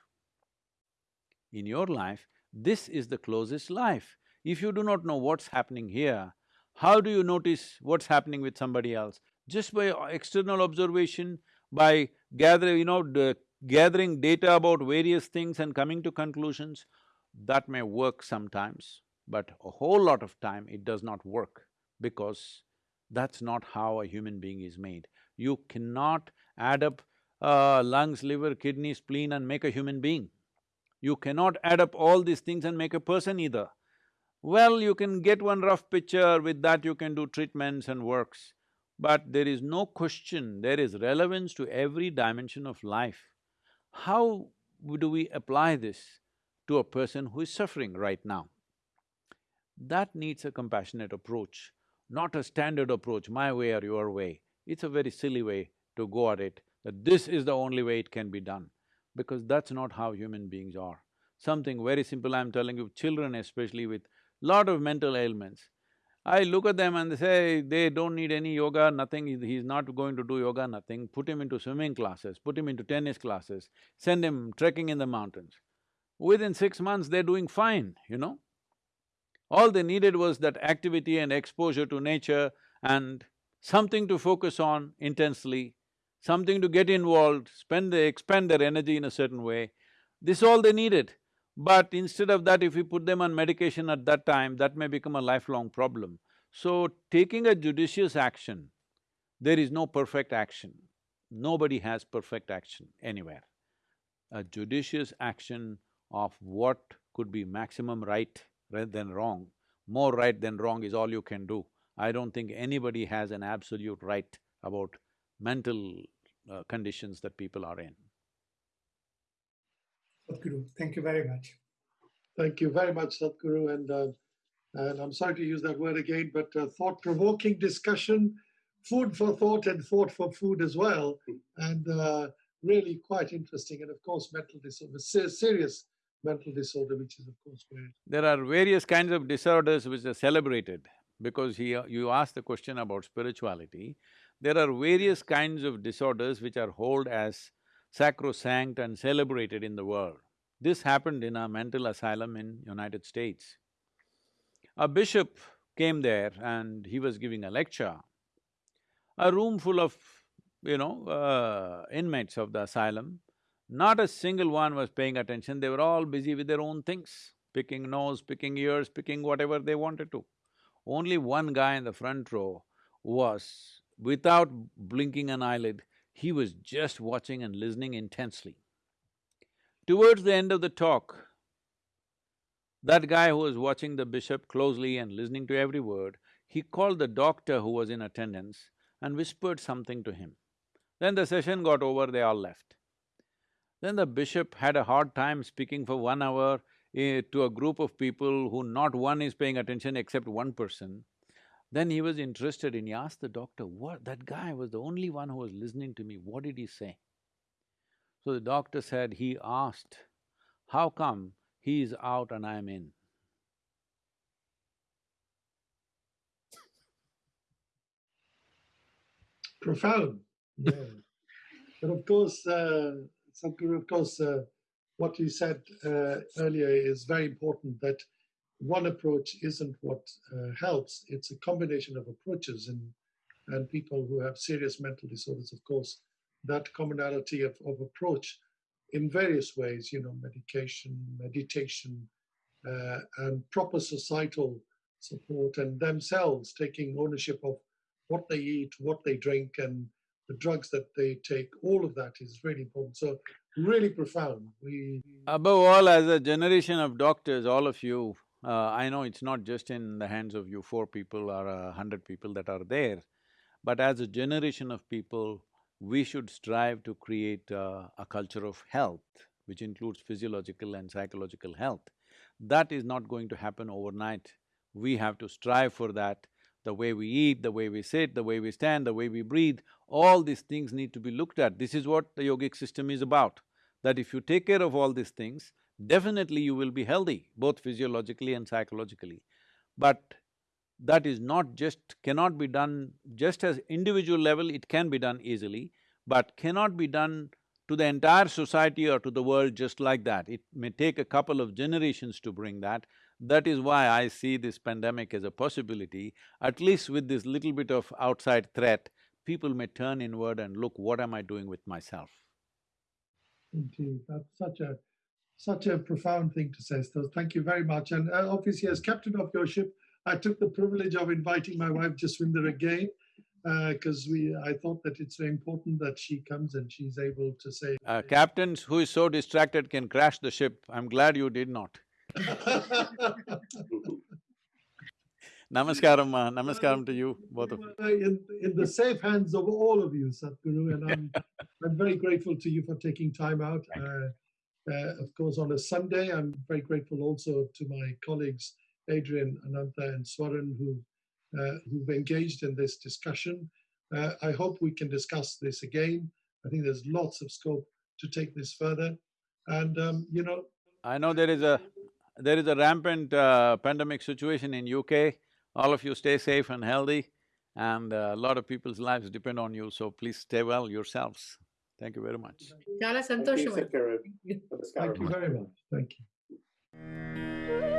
In your life, this is the closest life. If you do not know what's happening here, how do you notice what's happening with somebody else? Just by external observation, by gathering, you know, gathering data about various things and coming to conclusions, that may work sometimes, but a whole lot of time it does not work because that's not how a human being is made. You cannot add up uh, lungs, liver, kidney, spleen and make a human being. You cannot add up all these things and make a person either. Well, you can get one rough picture, with that you can do treatments and works. But there is no question, there is relevance to every dimension of life. How do we apply this to a person who is suffering right now? That needs a compassionate approach, not a standard approach, my way or your way. It's a very silly way to go at it that this is the only way it can be done, because that's not how human beings are. Something very simple, I'm telling you, children especially with lot of mental ailments, I look at them and they say they don't need any yoga, nothing, he's not going to do yoga, nothing, put him into swimming classes, put him into tennis classes, send him trekking in the mountains. Within six months, they're doing fine, you know. All they needed was that activity and exposure to nature and something to focus on intensely something to get involved, spend… they expend their energy in a certain way. This all they needed. But instead of that, if we put them on medication at that time, that may become a lifelong problem. So, taking a judicious action, there is no perfect action. Nobody has perfect action anywhere. A judicious action of what could be maximum right rather than wrong, more right than wrong is all you can do. I don't think anybody has an absolute right about mental uh, conditions that people are in. Sadhguru, thank you very much. Thank you very much, Sadhguru. And, uh, and I'm sorry to use that word again, but uh, thought provoking discussion, food for thought and thought for food as well. And uh, really quite interesting. And of course, mental disorder, serious mental disorder, which is of course very. There are various kinds of disorders which are celebrated because he, you asked the question about spirituality. There are various kinds of disorders which are held as sacrosanct and celebrated in the world. This happened in a mental asylum in United States. A bishop came there and he was giving a lecture. A room full of, you know, uh, inmates of the asylum, not a single one was paying attention, they were all busy with their own things, picking nose, picking ears, picking whatever they wanted to. Only one guy in the front row was, without blinking an eyelid, he was just watching and listening intensely. Towards the end of the talk, that guy who was watching the bishop closely and listening to every word, he called the doctor who was in attendance and whispered something to him. Then the session got over, they all left. Then the bishop had a hard time speaking for one hour eh, to a group of people who not one is paying attention except one person. Then he was interested and he asked the doctor, what… that guy was the only one who was listening to me, what did he say? So the doctor said he asked, how come he is out and I am in? Profound, yeah. but of course, uh, of course, uh, what you said uh, earlier is very important that one approach isn't what uh, helps, it's a combination of approaches and, and people who have serious mental disorders, of course, that commonality of, of approach in various ways, you know, medication, meditation, uh, and proper societal support, and themselves taking ownership of what they eat, what they drink, and the drugs that they take, all of that is really important. So, really profound. We above all, as a generation of doctors, all of you, uh, I know it's not just in the hands of you four people or a hundred people that are there, but as a generation of people, we should strive to create uh, a culture of health, which includes physiological and psychological health. That is not going to happen overnight. We have to strive for that. The way we eat, the way we sit, the way we stand, the way we breathe, all these things need to be looked at. This is what the yogic system is about, that if you take care of all these things, definitely you will be healthy, both physiologically and psychologically. But that is not just… cannot be done just as individual level, it can be done easily, but cannot be done to the entire society or to the world just like that. It may take a couple of generations to bring that. That is why I see this pandemic as a possibility, at least with this little bit of outside threat, people may turn inward and look, what am I doing with myself? Indeed, that's such a… such a profound thing to say, so thank you very much. And uh, obviously as captain of your ship, I took the privilege of inviting my wife Jaswinder again because uh, we I thought that it's very important that she comes and she's able to say. Uh, captains who is so distracted can crash the ship. I'm glad you did not. Namaskaram, uh, namaskaram to you, both of you. In, in the safe hands of all of you, Sadhguru, and I'm, I'm very grateful to you for taking time out. Uh, of course, on a Sunday, I'm very grateful also to my colleagues Adrian, Ananta, and Swaran who, uh, who've engaged in this discussion. Uh, I hope we can discuss this again. I think there's lots of scope to take this further. And, um, you know… I know there is a… there is a rampant uh, pandemic situation in UK. All of you stay safe and healthy and a lot of people's lives depend on you, so please stay well yourselves. Thank you very much. Thank you very much. Thank you.